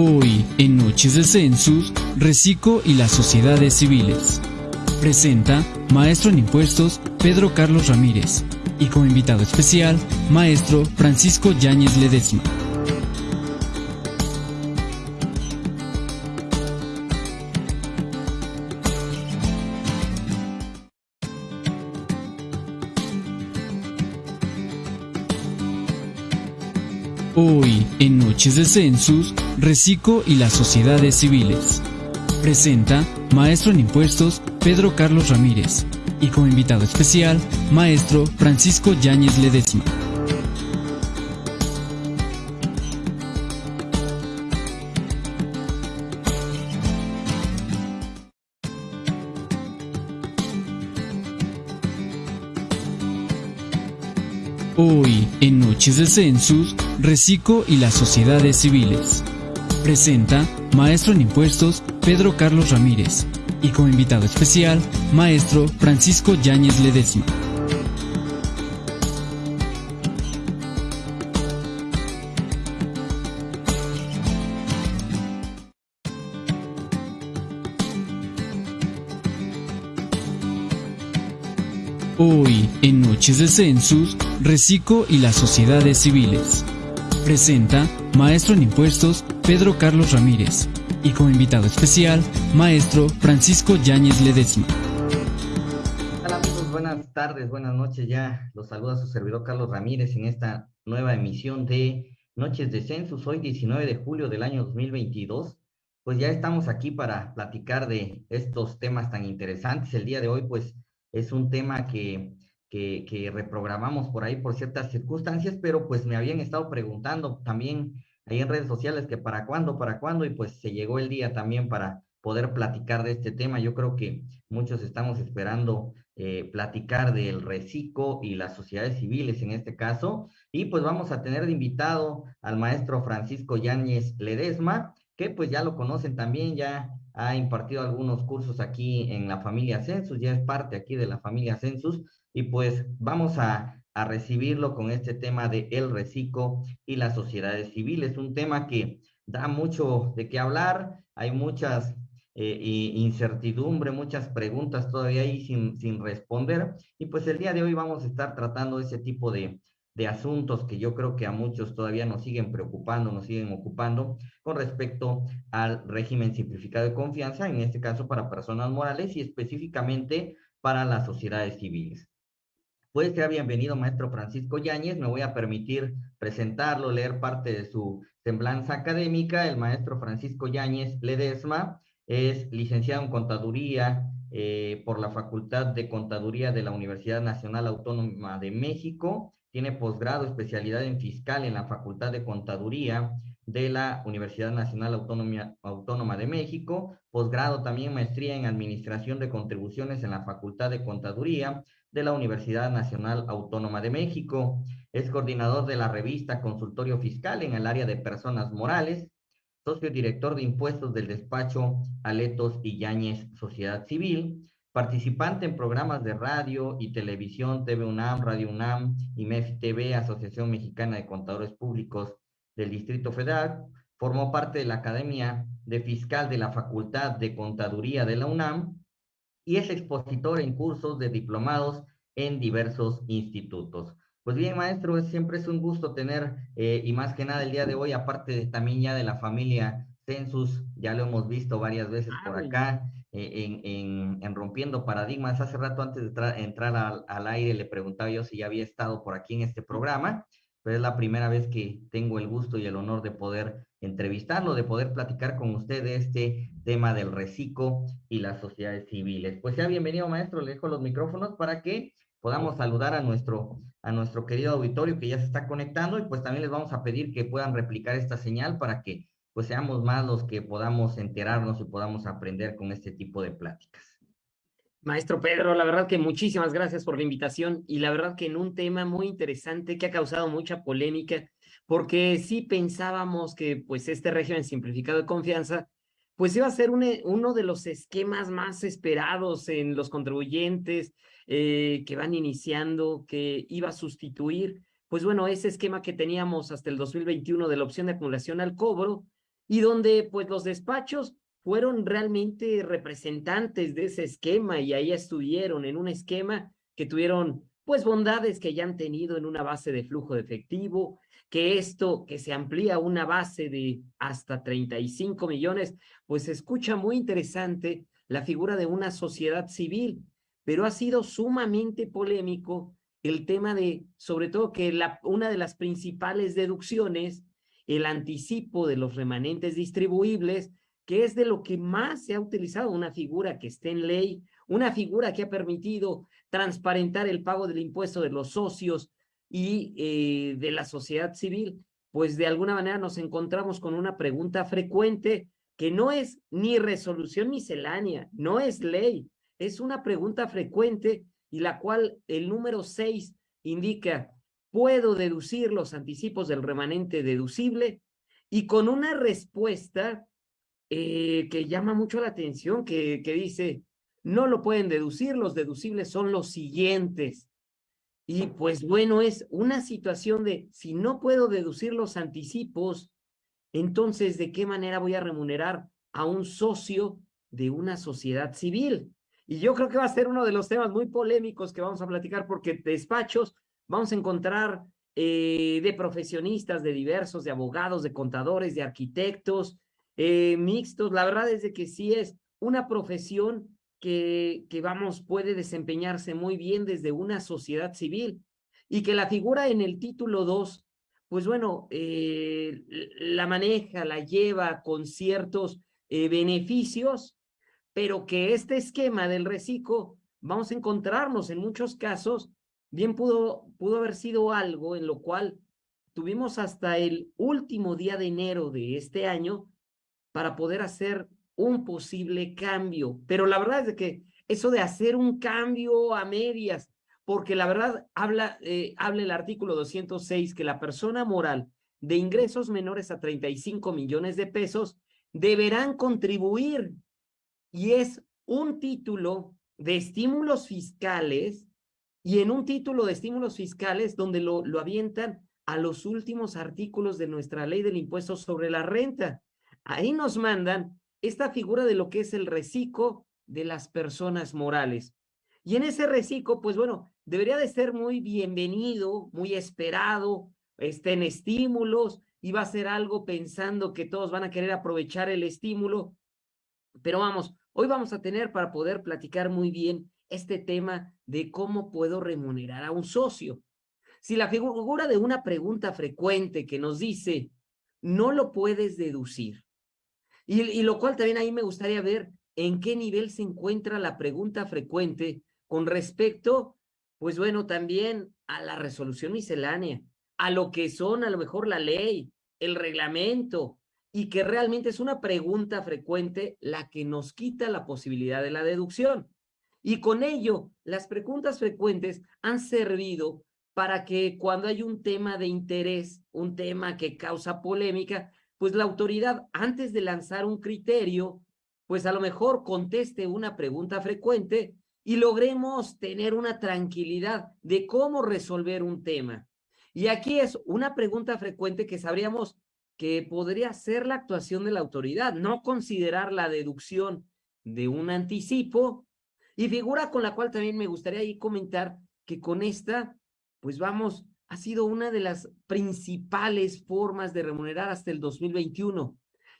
Hoy, en Noches de Census, Recico y las sociedades civiles. Presenta Maestro en Impuestos Pedro Carlos Ramírez y como invitado especial, Maestro Francisco Yáñez Ledesma. De Census, Recico y las sociedades civiles. Presenta Maestro en Impuestos Pedro Carlos Ramírez y como invitado especial, Maestro Francisco Yáñez Ledesma. Noches de Census, Recico y las sociedades civiles. Presenta Maestro en Impuestos Pedro Carlos Ramírez y como invitado especial, Maestro Francisco Yáñez Ledesma. Noches de Census, Recico y las sociedades civiles. Presenta Maestro en Impuestos Pedro Carlos Ramírez y como invitado especial, Maestro Francisco Yáñez Ledesma. Hola amigos, buenas tardes, buenas noches. Ya los saluda su servidor Carlos Ramírez en esta nueva emisión de Noches de Census, hoy 19 de julio del año 2022. Pues ya estamos aquí para platicar de estos temas tan interesantes. El día de hoy, pues es un tema que, que, reprogramamos por ahí por ciertas circunstancias, pero pues me habían estado preguntando también ahí en redes sociales que para cuándo, para cuándo, y pues se llegó el día también para poder platicar de este tema. Yo creo que muchos estamos esperando eh, platicar del reciclo y las sociedades civiles en este caso, y pues vamos a tener de invitado al maestro Francisco Yáñez Ledesma, que pues ya lo conocen también, ya ha impartido algunos cursos aquí en la familia Census, ya es parte aquí de la familia Census, y pues vamos a, recibirlo con este tema de el reciclo y las sociedades civiles, un tema que da mucho de qué hablar, hay muchas eh, incertidumbre, muchas preguntas todavía ahí sin, sin responder, y pues el día de hoy vamos a estar tratando ese tipo de, de asuntos que yo creo que a muchos todavía nos siguen preocupando, nos siguen ocupando con respecto al régimen simplificado de confianza, en este caso para personas morales y específicamente para las sociedades civiles. Pues sea bienvenido, maestro Francisco Yáñez. Me voy a permitir presentarlo, leer parte de su semblanza académica. El maestro Francisco Yáñez Ledesma es licenciado en Contaduría eh, por la Facultad de Contaduría de la Universidad Nacional Autónoma de México tiene posgrado, especialidad en fiscal en la Facultad de Contaduría de la Universidad Nacional Autónoma de México, posgrado también maestría en Administración de Contribuciones en la Facultad de Contaduría de la Universidad Nacional Autónoma de México. Es coordinador de la revista Consultorio Fiscal en el área de personas morales, socio director de impuestos del despacho Aletos y Yáñez Sociedad Civil, Participante en programas de radio y televisión, TV UNAM, Radio UNAM, IMEF TV, Asociación Mexicana de Contadores Públicos del Distrito Federal. Formó parte de la Academia de Fiscal de la Facultad de Contaduría de la UNAM y es expositor en cursos de diplomados en diversos institutos. Pues bien, maestro, siempre es un gusto tener, eh, y más que nada el día de hoy, aparte de, también ya de la familia Census, ya lo hemos visto varias veces por ah, acá, eh, en, Rompiendo Paradigmas. Hace rato antes de entrar al, aire le preguntaba yo si ya había estado por aquí en este programa, pero es la primera vez que tengo el gusto y el honor de poder entrevistarlo, de poder platicar con usted de este tema del reciclo y las sociedades civiles. Pues sea bienvenido, maestro, le dejo los micrófonos para que podamos saludar a nuestro, a nuestro querido auditorio que ya se está conectando y pues también les vamos a pedir que puedan replicar esta señal para que pues seamos más los que podamos enterarnos y podamos aprender con este tipo de pláticas. Maestro Pedro, la verdad que muchísimas gracias por la invitación y la verdad que en un tema muy interesante que ha causado mucha polémica, porque sí pensábamos que pues este régimen simplificado de confianza pues iba a ser uno de los esquemas más esperados en los contribuyentes eh, que van iniciando, que iba a sustituir, pues bueno, ese esquema que teníamos hasta el 2021 de la opción de acumulación al cobro, y donde pues los despachos fueron realmente representantes de ese esquema y ahí estuvieron en un esquema que tuvieron pues bondades que ya han tenido en una base de flujo de efectivo, que esto que se amplía una base de hasta 35 millones, pues se escucha muy interesante la figura de una sociedad civil, pero ha sido sumamente polémico el tema de, sobre todo que la, una de las principales deducciones, el anticipo de los remanentes distribuibles, que es de lo que más se ha utilizado, una figura que esté en ley, una figura que ha permitido transparentar el pago del impuesto de los socios y eh, de la sociedad civil, pues de alguna manera nos encontramos con una pregunta frecuente que no es ni resolución miscelánea, no es ley, es una pregunta frecuente y la cual el número 6 indica, ¿puedo deducir los anticipos del remanente deducible? Y con una respuesta eh, que llama mucho la atención, que, que dice, no lo pueden deducir, los deducibles son los siguientes. Y pues bueno, es una situación de, si no puedo deducir los anticipos, entonces, ¿de qué manera voy a remunerar a un socio de una sociedad civil? Y yo creo que va a ser uno de los temas muy polémicos que vamos a platicar porque despachos vamos a encontrar eh, de profesionistas, de diversos, de abogados, de contadores, de arquitectos, eh, mixtos. La verdad es de que sí es una profesión que, que, vamos, puede desempeñarse muy bien desde una sociedad civil y que la figura en el título 2, pues bueno, eh, la maneja, la lleva con ciertos beneficios pero que este esquema del reciclo, vamos a encontrarnos en muchos casos, bien pudo, pudo haber sido algo en lo cual tuvimos hasta el último día de enero de este año para poder hacer un posible cambio. Pero la verdad es que eso de hacer un cambio a medias, porque la verdad habla, eh, el artículo 206 que la persona moral de ingresos menores a 35 millones de pesos deberán contribuir y es un título de estímulos fiscales y en un título de estímulos fiscales donde lo, lo avientan a los últimos artículos de nuestra ley del impuesto sobre la renta. Ahí nos mandan esta figura de lo que es el reciclo de las personas morales. Y en ese reciclo, pues bueno, debería de ser muy bienvenido, muy esperado, estén estímulos, y va a ser algo pensando que todos van a querer aprovechar el estímulo, pero vamos, hoy vamos a tener para poder platicar muy bien este tema de cómo puedo remunerar a un socio. Si la figura de una pregunta frecuente que nos dice, no lo puedes deducir, y, lo cual también ahí me gustaría ver en qué nivel se encuentra la pregunta frecuente con respecto, pues bueno, también a la resolución miscelánea, a lo que son a lo mejor la ley, el reglamento, y que realmente es una pregunta frecuente la que nos quita la posibilidad de la deducción. Y con ello, las preguntas frecuentes han servido para que cuando hay un tema de interés, un tema que causa polémica, pues la autoridad, antes de lanzar un criterio, pues a lo mejor conteste una pregunta frecuente y logremos tener una tranquilidad de cómo resolver un tema. Y aquí es una pregunta frecuente que sabríamos que podría ser la actuación de la autoridad, no considerar la deducción de un anticipo y figura con la cual también me gustaría ahí comentar que con esta, pues vamos, ha sido una de las principales formas de remunerar hasta el 2021.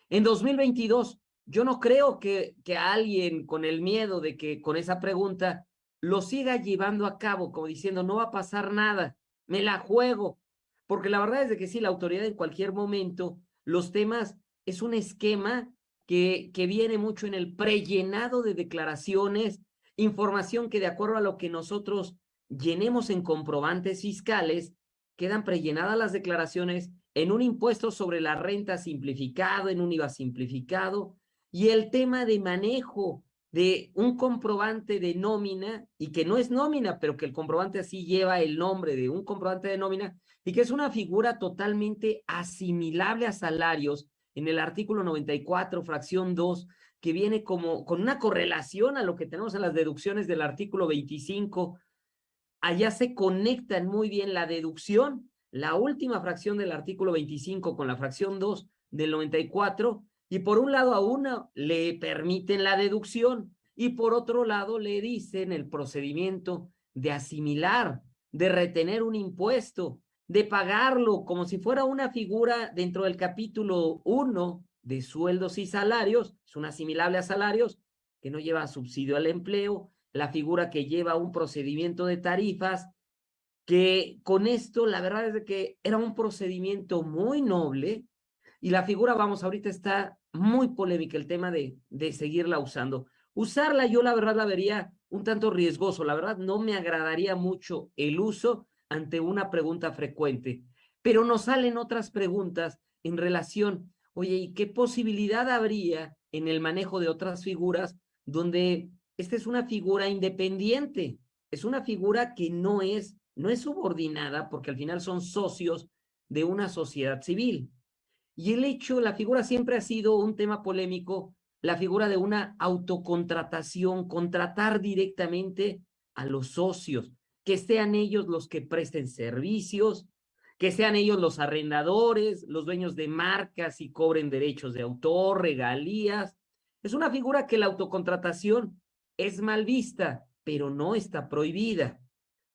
En 2022, yo no creo que, que alguien con el miedo de que con esa pregunta lo siga llevando a cabo, como diciendo, no va a pasar nada, me la juego, porque la verdad es de que sí, la autoridad en cualquier momento, los temas es un esquema que, que viene mucho en el prellenado de declaraciones, información que de acuerdo a lo que nosotros llenemos en comprobantes fiscales, quedan prellenadas las declaraciones en un impuesto sobre la renta simplificado, en un IVA simplificado, y el tema de manejo de un comprobante de nómina, y que no es nómina, pero que el comprobante así lleva el nombre de un comprobante de nómina, y que es una figura totalmente asimilable a salarios en el artículo 94, fracción 2, que viene como con una correlación a lo que tenemos en las deducciones del artículo 25. Allá se conectan muy bien la deducción, la última fracción del artículo 25 con la fracción 2, del 94 y por un lado a uno le permiten la deducción y por otro lado le dicen el procedimiento de asimilar, de retener un impuesto, de pagarlo como si fuera una figura dentro del capítulo 1 de sueldos y salarios, es un asimilable a salarios que no lleva subsidio al empleo, la figura que lleva un procedimiento de tarifas, que con esto la verdad es que era un procedimiento muy noble y la figura, vamos, ahorita está muy polémica el tema de, de seguirla usando. Usarla yo la verdad la vería un tanto riesgoso, la verdad no me agradaría mucho el uso ante una pregunta frecuente, pero nos salen otras preguntas en relación, oye, ¿y qué posibilidad habría en el manejo de otras figuras donde esta es una figura independiente, es una figura que no es, no es subordinada porque al final son socios de una sociedad civil. Y el hecho, la figura siempre ha sido un tema polémico, la figura de una autocontratación, contratar directamente a los socios, que sean ellos los que presten servicios, que sean ellos los arrendadores, los dueños de marcas y cobren derechos de autor, regalías. Es una figura que la autocontratación es mal vista, pero no está prohibida.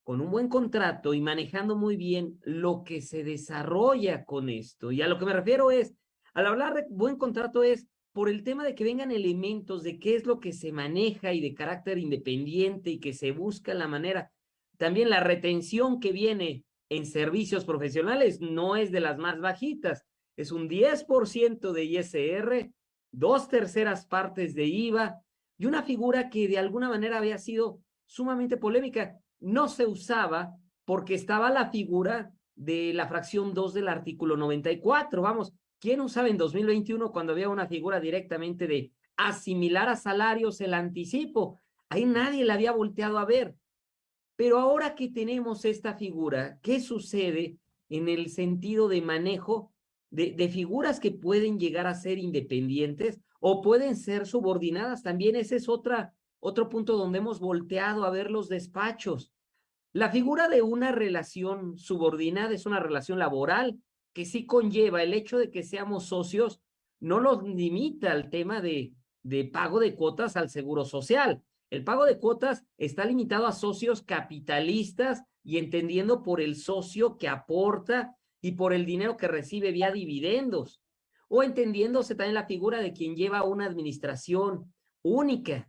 Con un buen contrato y manejando muy bien lo que se desarrolla con esto. Y a lo que me refiero es, al hablar de buen contrato es por el tema de que vengan elementos de qué es lo que se maneja y de carácter independiente y que se busca la manera. También la retención que viene en servicios profesionales no es de las más bajitas, es un 10% de ISR, dos terceras partes de IVA, y una figura que de alguna manera había sido sumamente polémica. No se usaba porque estaba la figura de la fracción 2 del artículo 94. Vamos, ¿quién usaba en 2021 cuando había una figura directamente de asimilar a salarios el anticipo? Ahí nadie la había volteado a ver. Pero ahora que tenemos esta figura, ¿qué sucede en el sentido de manejo de, figuras que pueden llegar a ser independientes o pueden ser subordinadas. También ese es otra, otro punto donde hemos volteado a ver los despachos. La figura de una relación subordinada es una relación laboral que sí conlleva el hecho de que seamos socios, no nos limita al tema de pago de cuotas al seguro social. El pago de cuotas está limitado a socios capitalistas y entendiendo por el socio que aporta y por el dinero que recibe vía dividendos o entendiéndose también la figura de quien lleva una administración única.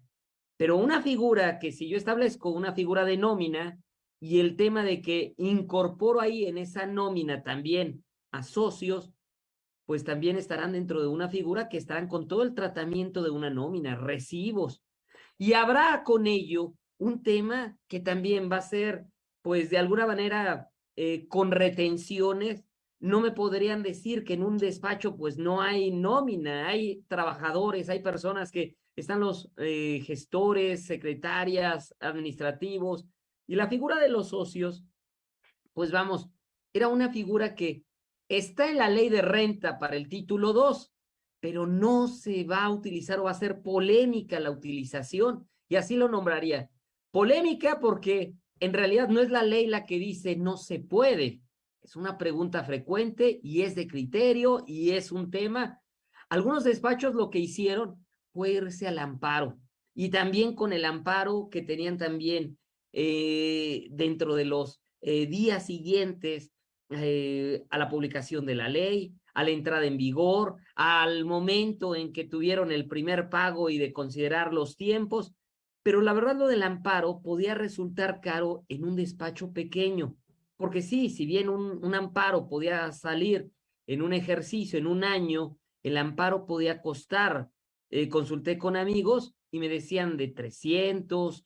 Pero una figura que si yo establezco una figura de nómina y el tema de que incorporo ahí en esa nómina también a socios, pues también estarán dentro de una figura que estarán con todo el tratamiento de una nómina, recibos. Y habrá con ello un tema que también va a ser, pues de alguna manera, eh, con retenciones. No me podrían decir que en un despacho pues no hay nómina, hay trabajadores, hay personas que están los eh, gestores, secretarias, administrativos, y la figura de los socios, pues vamos, era una figura que está en la ley de renta para el título 2, pero no se va a utilizar o va a ser polémica la utilización, y así lo nombraría. Polémica porque en realidad no es la ley la que dice no se puede, es una pregunta frecuente y es de criterio y es un tema. Algunos despachos lo que hicieron fue irse al amparo y también con el amparo que tenían también eh, dentro de los eh, días siguientes eh, a la publicación de la ley, a la entrada en vigor, al momento en que tuvieron el primer pago y de considerar los tiempos, pero la verdad lo del amparo podía resultar caro en un despacho pequeño porque sí, si bien un, amparo podía salir en un ejercicio, en un año, el amparo podía costar, eh, consulté con amigos y me decían de 300,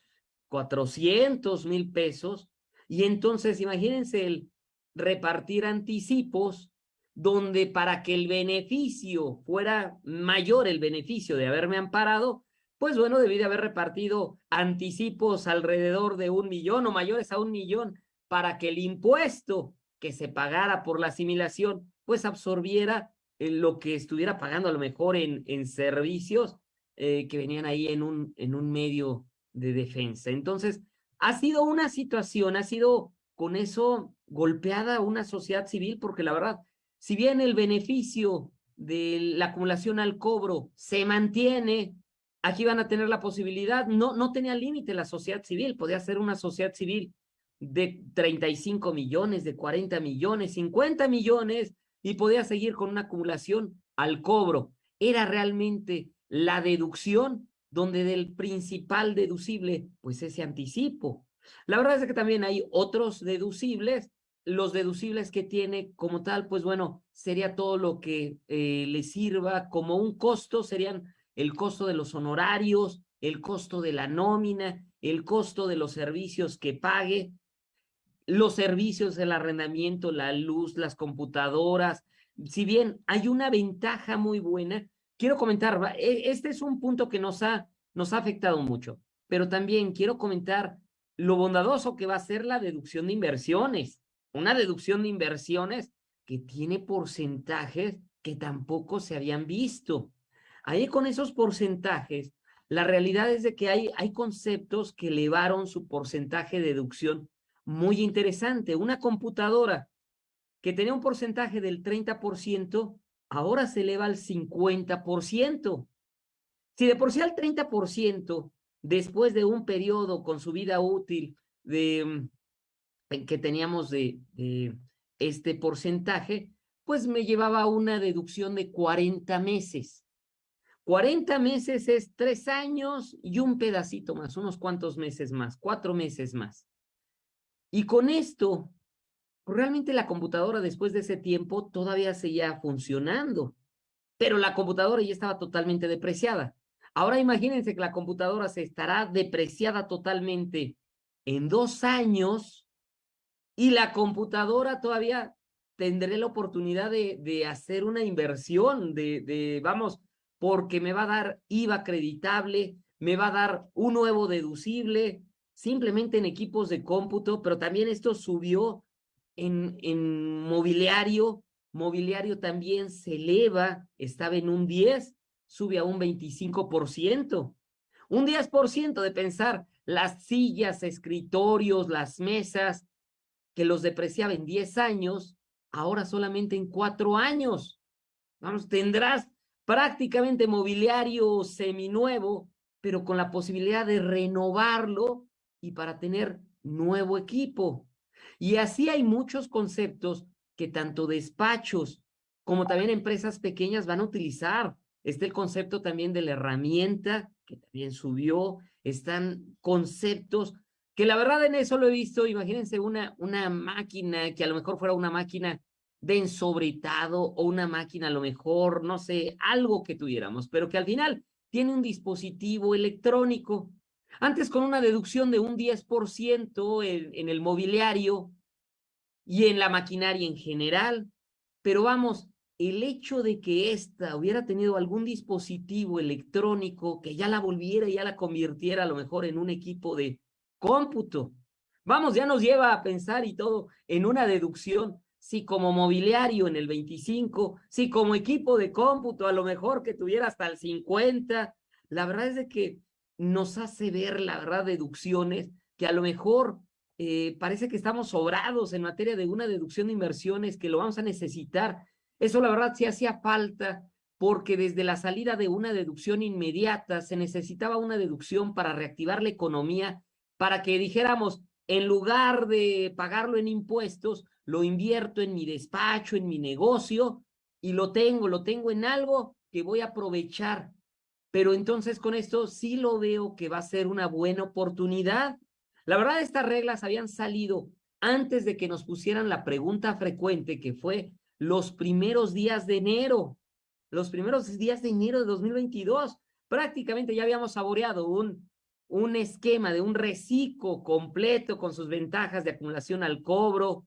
400 mil pesos. Y entonces imagínense el repartir anticipos donde para que el beneficio fuera mayor, el beneficio de haberme amparado, pues bueno, debí de haber repartido anticipos alrededor de un millón o mayores a un millón para que el impuesto que se pagara por la asimilación, pues absorbiera eh, lo que estuviera pagando a lo mejor en, en servicios eh, que venían ahí en un, en un medio de defensa. Entonces, ha sido una situación, ha sido con eso golpeada una sociedad civil, porque la verdad, si bien el beneficio de la acumulación al cobro se mantiene, aquí van a tener la posibilidad, no, no tenía límite la sociedad civil, podía ser una sociedad civil de 35 millones, de 40 millones, 50 millones, y podía seguir con una acumulación al cobro. Era realmente la deducción donde del principal deducible, pues ese anticipo. La verdad es que también hay otros deducibles, los deducibles que tiene como tal, pues bueno, sería todo lo que eh, le sirva como un costo, serían el costo de los honorarios, el costo de la nómina, el costo de los servicios que pague, los servicios, el arrendamiento, la luz, las computadoras. Si bien hay una ventaja muy buena, quiero comentar, e, este es un punto que nos ha, nos ha afectado mucho, pero también quiero comentar lo bondadoso que va a ser la deducción de inversiones. Una deducción de inversiones que tiene porcentajes que tampoco se habían visto. Ahí con esos porcentajes, la realidad es de que hay, hay conceptos que elevaron su porcentaje de deducción muy interesante. Una computadora que tenía un porcentaje del 30%, ahora se eleva al 50%. Si de por sí al 30%, después de un periodo con su vida útil de, mm, que teníamos de, de este porcentaje, pues me llevaba una deducción de 40 meses. 40 meses es tres años y un pedacito más, unos cuantos meses más, cuatro meses más. Y con esto, realmente la computadora después de ese tiempo todavía seguía funcionando, pero la computadora ya estaba totalmente depreciada. Ahora imagínense que la computadora se estará depreciada totalmente en dos años y la computadora todavía tendré la oportunidad de, de hacer una inversión, de, de, vamos, porque me va a dar IVA acreditable, me va a dar un nuevo deducible, simplemente en equipos de cómputo, pero también esto subió en, en mobiliario, mobiliario también se eleva, estaba en un 10, sube a un 25%. Un 10% de pensar las sillas, escritorios, las mesas, que los depreciaba en 10 años, ahora solamente en 4 años. Vamos, tendrás prácticamente mobiliario seminuevo, pero con la posibilidad de renovarlo y para tener nuevo equipo. Y así hay muchos conceptos que tanto despachos como también empresas pequeñas van a utilizar. Está el concepto también de la herramienta, que también subió. Están conceptos que la verdad en eso lo he visto. Imagínense una, una máquina que a lo mejor fuera una máquina de ensobretado o una máquina a lo mejor, no sé, algo que tuviéramos, pero que al final tiene un dispositivo electrónico antes con una deducción de un 10% en, en el mobiliario y en la maquinaria en general, pero vamos, el hecho de que ésta hubiera tenido algún dispositivo electrónico que ya la volviera y ya la convirtiera a lo mejor en un equipo de cómputo, vamos, ya nos lleva a pensar y todo en una deducción, si como mobiliario en el 25, si como equipo de cómputo a lo mejor que tuviera hasta el 50, la verdad es que nos hace ver, la verdad, deducciones que a lo mejor eh, parece que estamos sobrados en materia de una deducción de inversiones, que lo vamos a necesitar. Eso, la verdad, sí hacía falta, porque desde la salida de una deducción inmediata se necesitaba una deducción para reactivar la economía, para que dijéramos, en lugar de pagarlo en impuestos, lo invierto en mi despacho, en mi negocio, y lo tengo, lo tengo en algo que voy a aprovechar pero entonces con esto sí lo veo que va a ser una buena oportunidad. La verdad, estas reglas habían salido antes de que nos pusieran la pregunta frecuente, que fue los primeros días de enero, los primeros días de enero de 2022. Prácticamente ya habíamos saboreado un, un esquema de un reciclo completo con sus ventajas de acumulación al cobro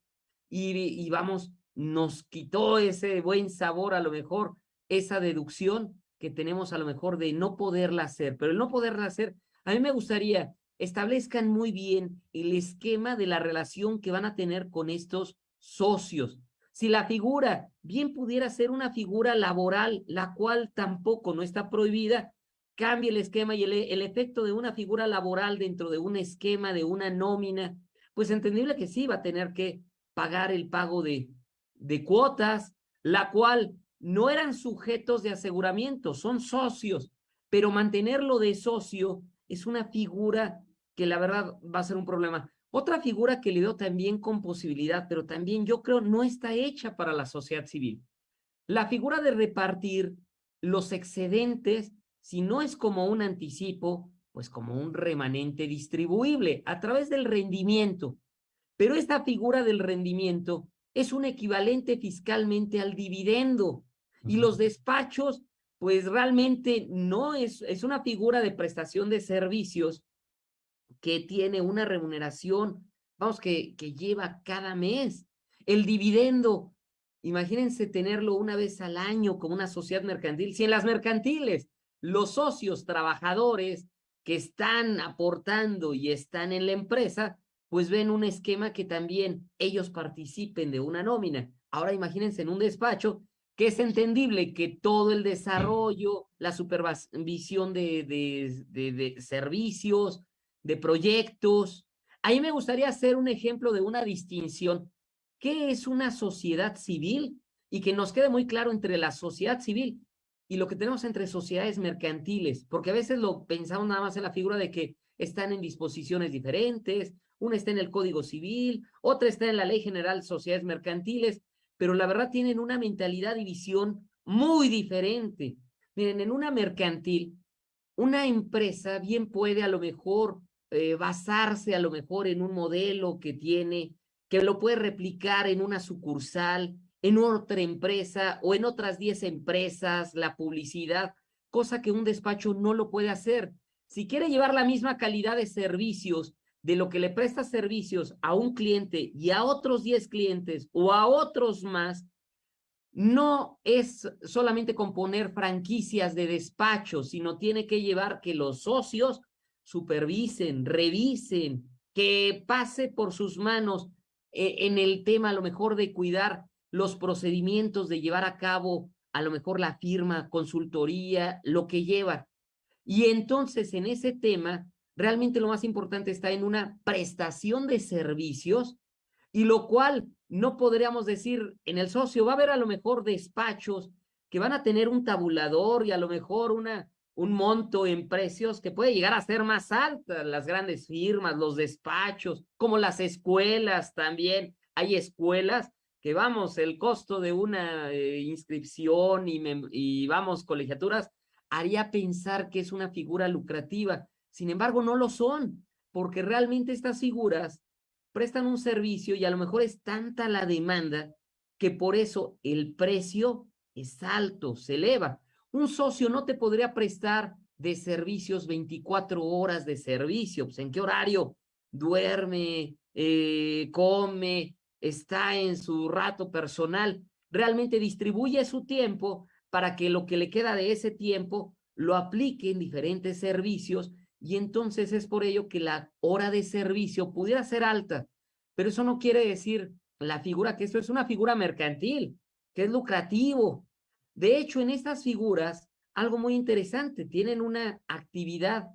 y, y vamos, nos quitó ese buen sabor a lo mejor, esa deducción que tenemos a lo mejor de no poderla hacer, pero el no poderla hacer, a mí me gustaría establezcan muy bien el esquema de la relación que van a tener con estos socios. Si la figura bien pudiera ser una figura laboral, la cual tampoco no está prohibida, cambie el esquema y el, el efecto de una figura laboral dentro de un esquema, de una nómina, pues entendible que sí va a tener que pagar el pago de, de cuotas, la cual no eran sujetos de aseguramiento, son socios, pero mantenerlo de socio es una figura que la verdad va a ser un problema. Otra figura que le veo también con posibilidad, pero también yo creo no está hecha para la sociedad civil. La figura de repartir los excedentes, si no es como un anticipo, pues como un remanente distribuible a través del rendimiento. Pero esta figura del rendimiento es un equivalente fiscalmente al dividendo. Y los despachos, pues realmente no es, es una figura de prestación de servicios que tiene una remuneración, vamos, que, que lleva cada mes. El dividendo Imagínense tenerlo una vez al año como una sociedad mercantil. Si en las mercantiles los socios trabajadores que están aportando y están en la empresa, pues ven un esquema que también ellos participen de una nómina. Ahora imagínense en un despacho que es entendible que todo el desarrollo, la supervisión de, de, de servicios, de proyectos. Ahí me gustaría hacer un ejemplo de una distinción qué es una sociedad civil y que nos quede muy claro entre la sociedad civil y lo que tenemos entre sociedades mercantiles, porque a veces lo pensamos nada más en la figura de que están en disposiciones diferentes, una está en el Código Civil, otra está en la Ley General de Sociedades Mercantiles, pero la verdad tienen una mentalidad y visión muy diferente. Miren, en una mercantil, una empresa bien puede a lo mejor eh, basarse a lo mejor en un modelo que tiene que lo puede replicar en una sucursal, en otra empresa o en otras 10 empresas, la publicidad, cosa que un despacho no lo puede hacer. Si quiere llevar la misma calidad de servicios de lo que le presta servicios a un cliente y a otros 10 clientes o a otros más, no es solamente componer franquicias de despacho, sino tiene que llevar que los socios supervisen, revisen, que pase por sus manos eh, en el tema a lo mejor de cuidar los procedimientos, de llevar a cabo a lo mejor la firma, consultoría, lo que lleva. Y entonces en ese tema, realmente lo más importante está en una prestación de servicios y lo cual no podríamos decir en el socio, va a haber a lo mejor despachos que van a tener un tabulador y a lo mejor una un monto en precios que puede llegar a ser más alta, las grandes firmas, los despachos, como las escuelas también. Hay escuelas que vamos, el costo de una eh, inscripción y, vamos, colegiaturas, haría pensar que es una figura lucrativa. Sin embargo, no lo son, porque realmente estas figuras prestan un servicio y a lo mejor es tanta la demanda que por eso el precio es alto, se eleva. Un socio no te podría prestar de servicios 24 horas de servicio. Pues, ¿En qué horario? Duerme, eh, come, está en su rato personal. Realmente distribuye su tiempo para que lo que le queda de ese tiempo lo aplique en diferentes servicios y entonces es por ello que la hora de servicio pudiera ser alta. Pero eso no quiere decir la figura que esto es una figura mercantil, que es lucrativo, de hecho, en estas figuras, algo muy interesante, tienen una actividad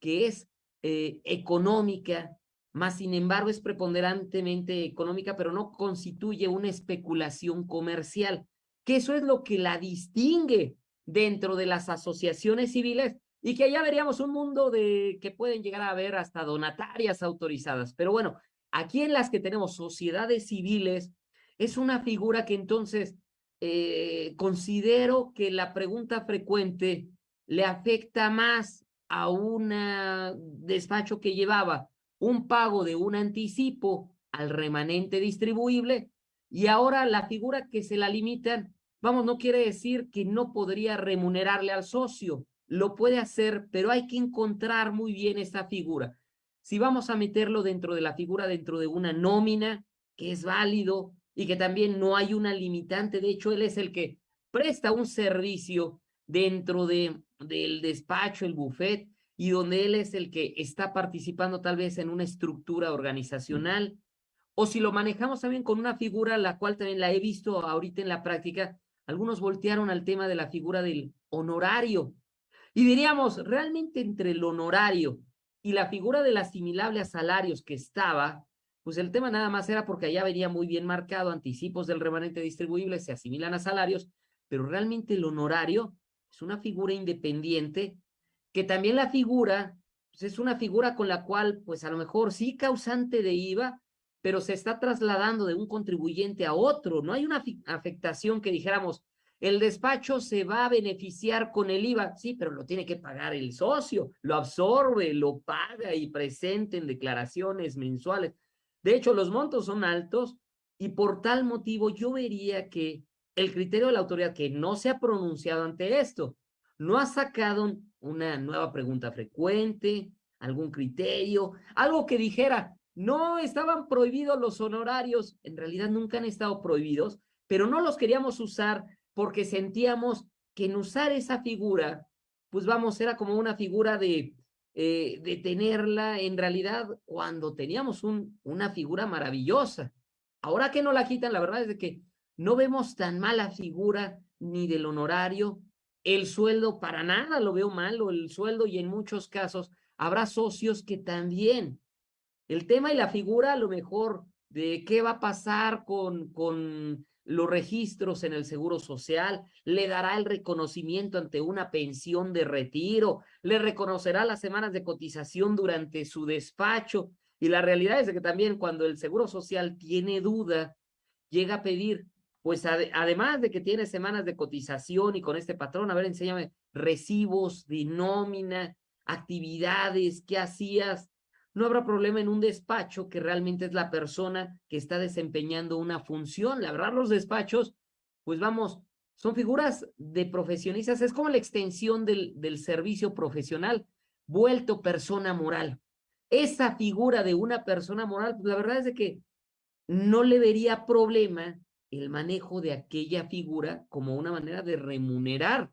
que es eh, económica, más sin embargo es preponderantemente económica, pero no constituye una especulación comercial, que eso es lo que la distingue dentro de las asociaciones civiles y que allá veríamos un mundo de que pueden llegar a haber hasta donatarias autorizadas. Pero bueno, aquí en las que tenemos sociedades civiles, es una figura que entonces eh, considero que la pregunta frecuente le afecta más a un despacho que llevaba un pago de un anticipo al remanente distribuible y ahora la figura que se la limitan, vamos, no quiere decir que no podría remunerarle al socio, lo puede hacer, pero hay que encontrar muy bien esa figura. Si vamos a meterlo dentro de la figura, dentro de una nómina, que es válido, y que también no hay una limitante. De hecho, él es el que presta un servicio dentro de, del despacho, el buffet, y donde él es el que está participando tal vez en una estructura organizacional. O si lo manejamos también con una figura, la cual también la he visto ahorita en la práctica, algunos voltearon al tema de la figura del honorario. Y diríamos, realmente entre el honorario y la figura del asimilable a salarios que estaba, pues el tema nada más era porque allá venía muy bien marcado, anticipos del remanente distribuible se asimilan a salarios, pero realmente el honorario es una figura independiente que también la figura pues es una figura con la cual, pues a lo mejor sí causante de IVA, pero se está trasladando de un contribuyente a otro. No hay una afectación que dijéramos, el despacho se va a beneficiar con el IVA. Sí, pero lo tiene que pagar el socio, lo absorbe, lo paga y presente en declaraciones mensuales. De hecho, los montos son altos y por tal motivo yo vería que el criterio de la autoridad que no se ha pronunciado ante esto, no ha sacado una nueva pregunta frecuente, algún criterio, algo que dijera, no estaban prohibidos los honorarios, en realidad nunca han estado prohibidos, pero no los queríamos usar porque sentíamos que en usar esa figura, pues vamos, era como una figura de, eh, de tenerla en realidad cuando teníamos un, una figura maravillosa. Ahora que no la quitan, la verdad es de que no vemos tan mala figura ni del honorario, el sueldo para nada lo veo malo, el sueldo y en muchos casos habrá socios que también. El tema y la figura a lo mejor de qué va a pasar con, con los registros en el Seguro Social, le dará el reconocimiento ante una pensión de retiro, le reconocerá las semanas de cotización durante su despacho. Y la realidad es que también cuando el Seguro Social tiene duda, llega a pedir pues además de que tiene semanas de cotización y con este patrón, a ver, enséñame recibos de nómina, actividades, qué hacías. No habrá problema en un despacho que realmente es la persona que está desempeñando una función. La verdad, los despachos, pues vamos, son figuras de profesionistas, es como la extensión del, del servicio profesional, vuelto persona moral. Esa figura de una persona moral, pues la verdad es de que no le vería problema el manejo de aquella figura como una manera de remunerar,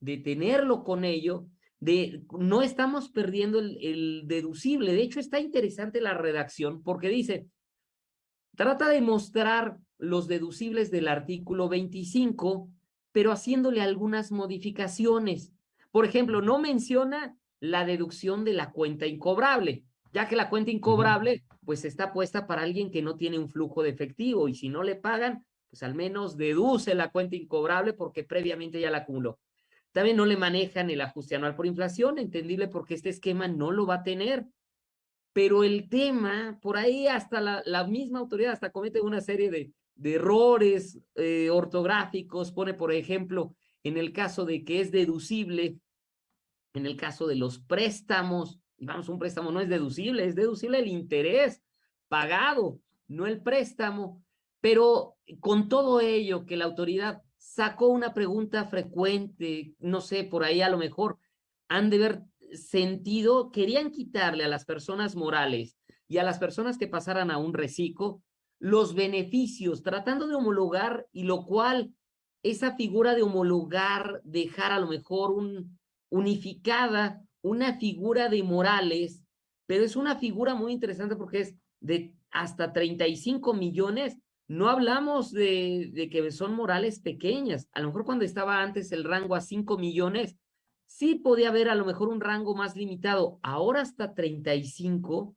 de tenerlo con ello, de no estamos perdiendo el, deducible. De hecho, está interesante la redacción porque dice, trata de mostrar los deducibles del artículo 25, pero haciéndole algunas modificaciones. Por ejemplo, no menciona la deducción de la cuenta incobrable, ya que la cuenta incobrable pues está puesta para alguien que no tiene un flujo de efectivo y si no le pagan, pues al menos deduce la cuenta incobrable porque previamente ya la acumuló. También no le manejan el ajuste anual por inflación, entendible porque este esquema no lo va a tener. Pero el tema, por ahí hasta la, misma autoridad hasta comete una serie de, errores eh, ortográficos, pone por ejemplo, en el caso de que es deducible, en el caso de los préstamos, y vamos, un préstamo no es deducible, es deducible el interés pagado, no el préstamo, pero con todo ello que la autoridad sacó una pregunta frecuente, no sé, por ahí a lo mejor han de haber sentido, querían quitarle a las personas morales y a las personas que pasaran a un reciclo los beneficios, tratando de homologar y lo cual esa figura de homologar, dejar a lo mejor un, unificada una figura de Morales, pero es una figura muy interesante porque es de hasta 35 millones. No hablamos de, que son Morales pequeñas. A lo mejor cuando estaba antes el rango a 5 millones, sí podía haber a lo mejor un rango más limitado. Ahora hasta 35,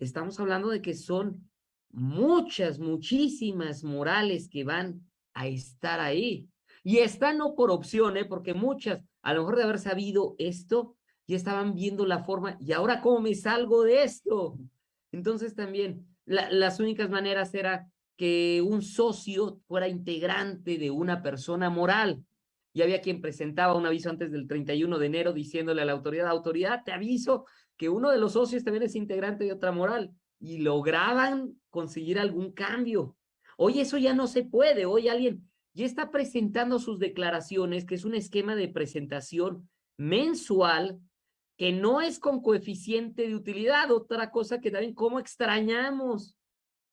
estamos hablando de que son muchas, muchísimas Morales que van a estar ahí. Y están no por opción, ¿eh? porque muchas, a lo mejor de haber sabido esto, ya estaban viendo la forma, y ahora cómo me salgo de esto. Entonces también las únicas maneras era que un socio fuera integrante de una persona moral. Y había quien presentaba un aviso antes del 31 de enero diciéndole a la autoridad, autoridad, te aviso que uno de los socios también es integrante de otra moral. Y lograban conseguir algún cambio. Hoy eso ya no se puede. Hoy alguien ya está presentando sus declaraciones, que es un esquema de presentación mensual que no es con coeficiente de utilidad, otra cosa que también, ¿cómo extrañamos?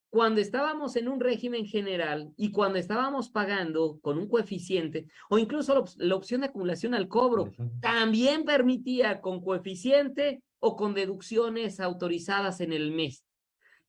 Cuando estábamos en un régimen general y cuando estábamos pagando con un coeficiente o incluso la, opción de acumulación al cobro, también permitía con coeficiente o con deducciones autorizadas en el mes.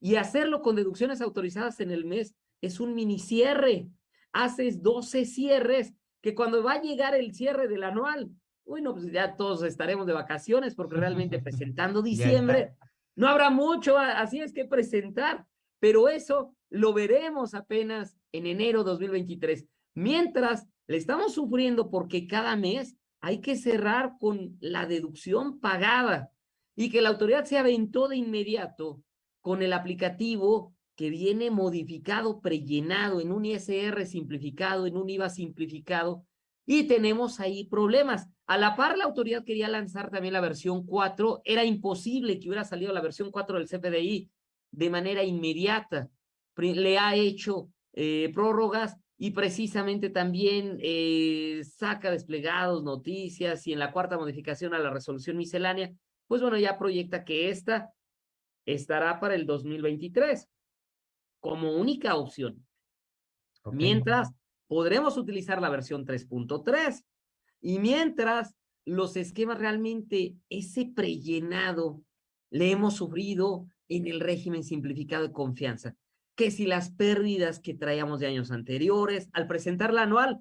Y hacerlo con deducciones autorizadas en el mes es un mini cierre. Haces 12 cierres que cuando va a llegar el cierre del anual, bueno, pues ya todos estaremos de vacaciones porque realmente presentando diciembre no habrá mucho, así es que presentar, pero eso lo veremos apenas en enero 2023. Mientras le estamos sufriendo porque cada mes hay que cerrar con la deducción pagada y que la autoridad se aventó de inmediato con el aplicativo que viene modificado, prellenado en un ISR simplificado, en un IVA simplificado, y tenemos ahí problemas. A la par, la autoridad quería lanzar también la versión 4. Era imposible que hubiera salido la versión 4 del CFDI de manera inmediata. Le ha hecho eh, prórrogas y precisamente también eh, saca desplegados, noticias y en la cuarta modificación a la resolución miscelánea, pues bueno, ya proyecta que esta estará para el 2023 como única opción. Mientras podremos utilizar la versión 3.3 y mientras los esquemas realmente, ese prellenado, le hemos sufrido en el régimen simplificado de confianza. Que si las pérdidas que traíamos de años anteriores, al presentar la anual,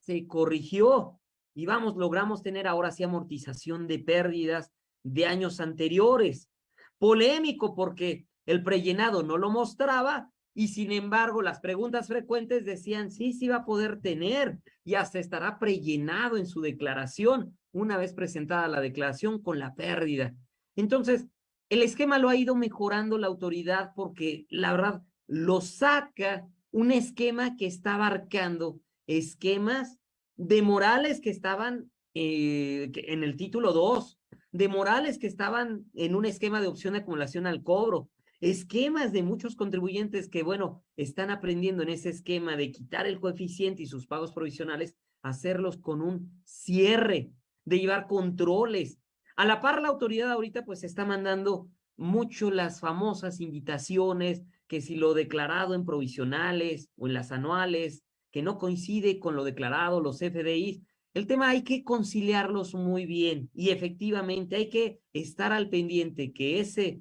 se corrigió y vamos, logramos tener ahora sí amortización de pérdidas de años anteriores. Polémico porque el prellenado no lo mostraba y sin embargo las preguntas frecuentes decían, sí, sí va a poder tener y hasta estará prellenado en su declaración una vez presentada la declaración con la pérdida. Entonces, el esquema lo ha ido mejorando la autoridad porque la verdad lo saca un esquema que está abarcando esquemas de morales que estaban eh, en el título 2, de morales que estaban en un esquema de opción de acumulación al cobro, esquemas de muchos contribuyentes que, bueno, están aprendiendo en ese esquema de quitar el coeficiente y sus pagos provisionales, hacerlos con un cierre, de llevar controles. A la par, la autoridad ahorita pues está mandando mucho las famosas invitaciones, que si lo declarado en provisionales o en las anuales, que no coincide con lo declarado, los FDIs, el tema hay que conciliarlos muy bien y efectivamente hay que estar al pendiente que ese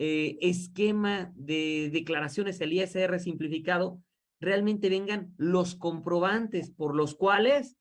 eh, esquema de declaraciones, el ISR simplificado, realmente vengan los comprobantes por los cuales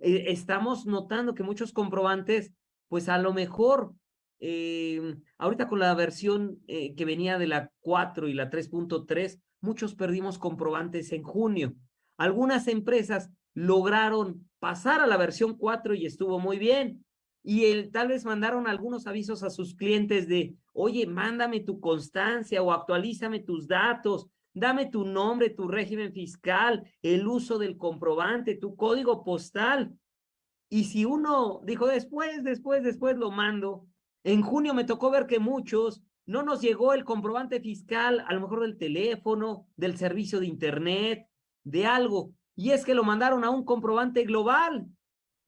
eh, estamos notando que muchos comprobantes, pues a lo mejor, eh, ahorita con la versión que venía de la 4 y la 3.3, muchos perdimos comprobantes en junio. Algunas empresas lograron pasar a la versión 4 y estuvo muy bien, y el, tal vez mandaron algunos avisos a sus clientes de, oye, mándame tu constancia o actualízame tus datos, dame tu nombre, tu régimen fiscal, el uso del comprobante, tu código postal. Y si uno dijo después, después, después lo mando, en junio me tocó ver que muchos no nos llegó el comprobante fiscal, a lo mejor del teléfono, del servicio de internet, de algo. Y es que lo mandaron a un comprobante global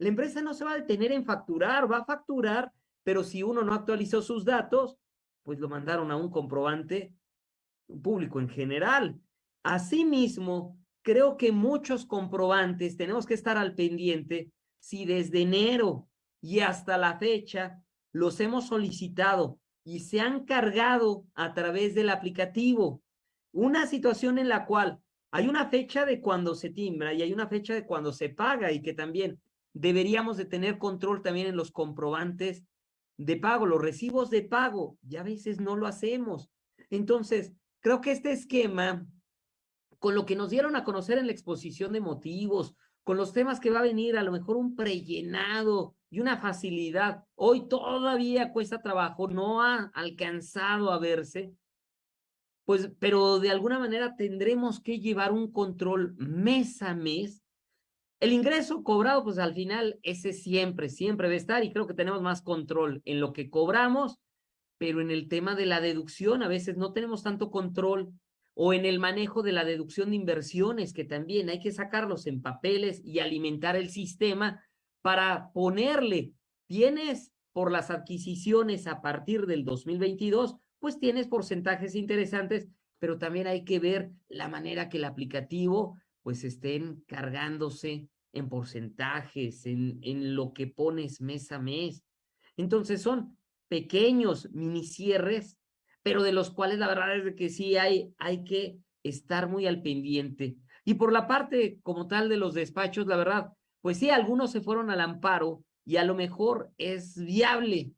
la empresa no se va a detener en facturar, va a facturar, pero si uno no actualizó sus datos, pues lo mandaron a un comprobante público en general. Asimismo, creo que muchos comprobantes tenemos que estar al pendiente si desde enero y hasta la fecha los hemos solicitado y se han cargado a través del aplicativo. Una situación en la cual hay una fecha de cuando se timbra y hay una fecha de cuando se paga y que también deberíamos de tener control también en los comprobantes de pago, los recibos de pago, ya a veces no lo hacemos. Entonces, creo que este esquema, con lo que nos dieron a conocer en la exposición de motivos, con los temas que va a venir, a lo mejor un prellenado y una facilidad, hoy todavía cuesta trabajo, no ha alcanzado a verse, pues, pero de alguna manera tendremos que llevar un control mes a mes el ingreso cobrado, pues al final ese siempre, siempre debe estar y creo que tenemos más control en lo que cobramos, pero en el tema de la deducción a veces no tenemos tanto control o en el manejo de la deducción de inversiones, que también hay que sacarlos en papeles y alimentar el sistema para ponerle, tienes por las adquisiciones a partir del 2022, pues tienes porcentajes interesantes, pero también hay que ver la manera que el aplicativo pues estén cargándose en porcentajes, en, en lo que pones mes a mes. Entonces son pequeños mini cierres, pero de los cuales la verdad es que sí hay, hay que estar muy al pendiente. Y por la parte como tal de los despachos, la verdad, pues sí, algunos se fueron al amparo y a lo mejor es viable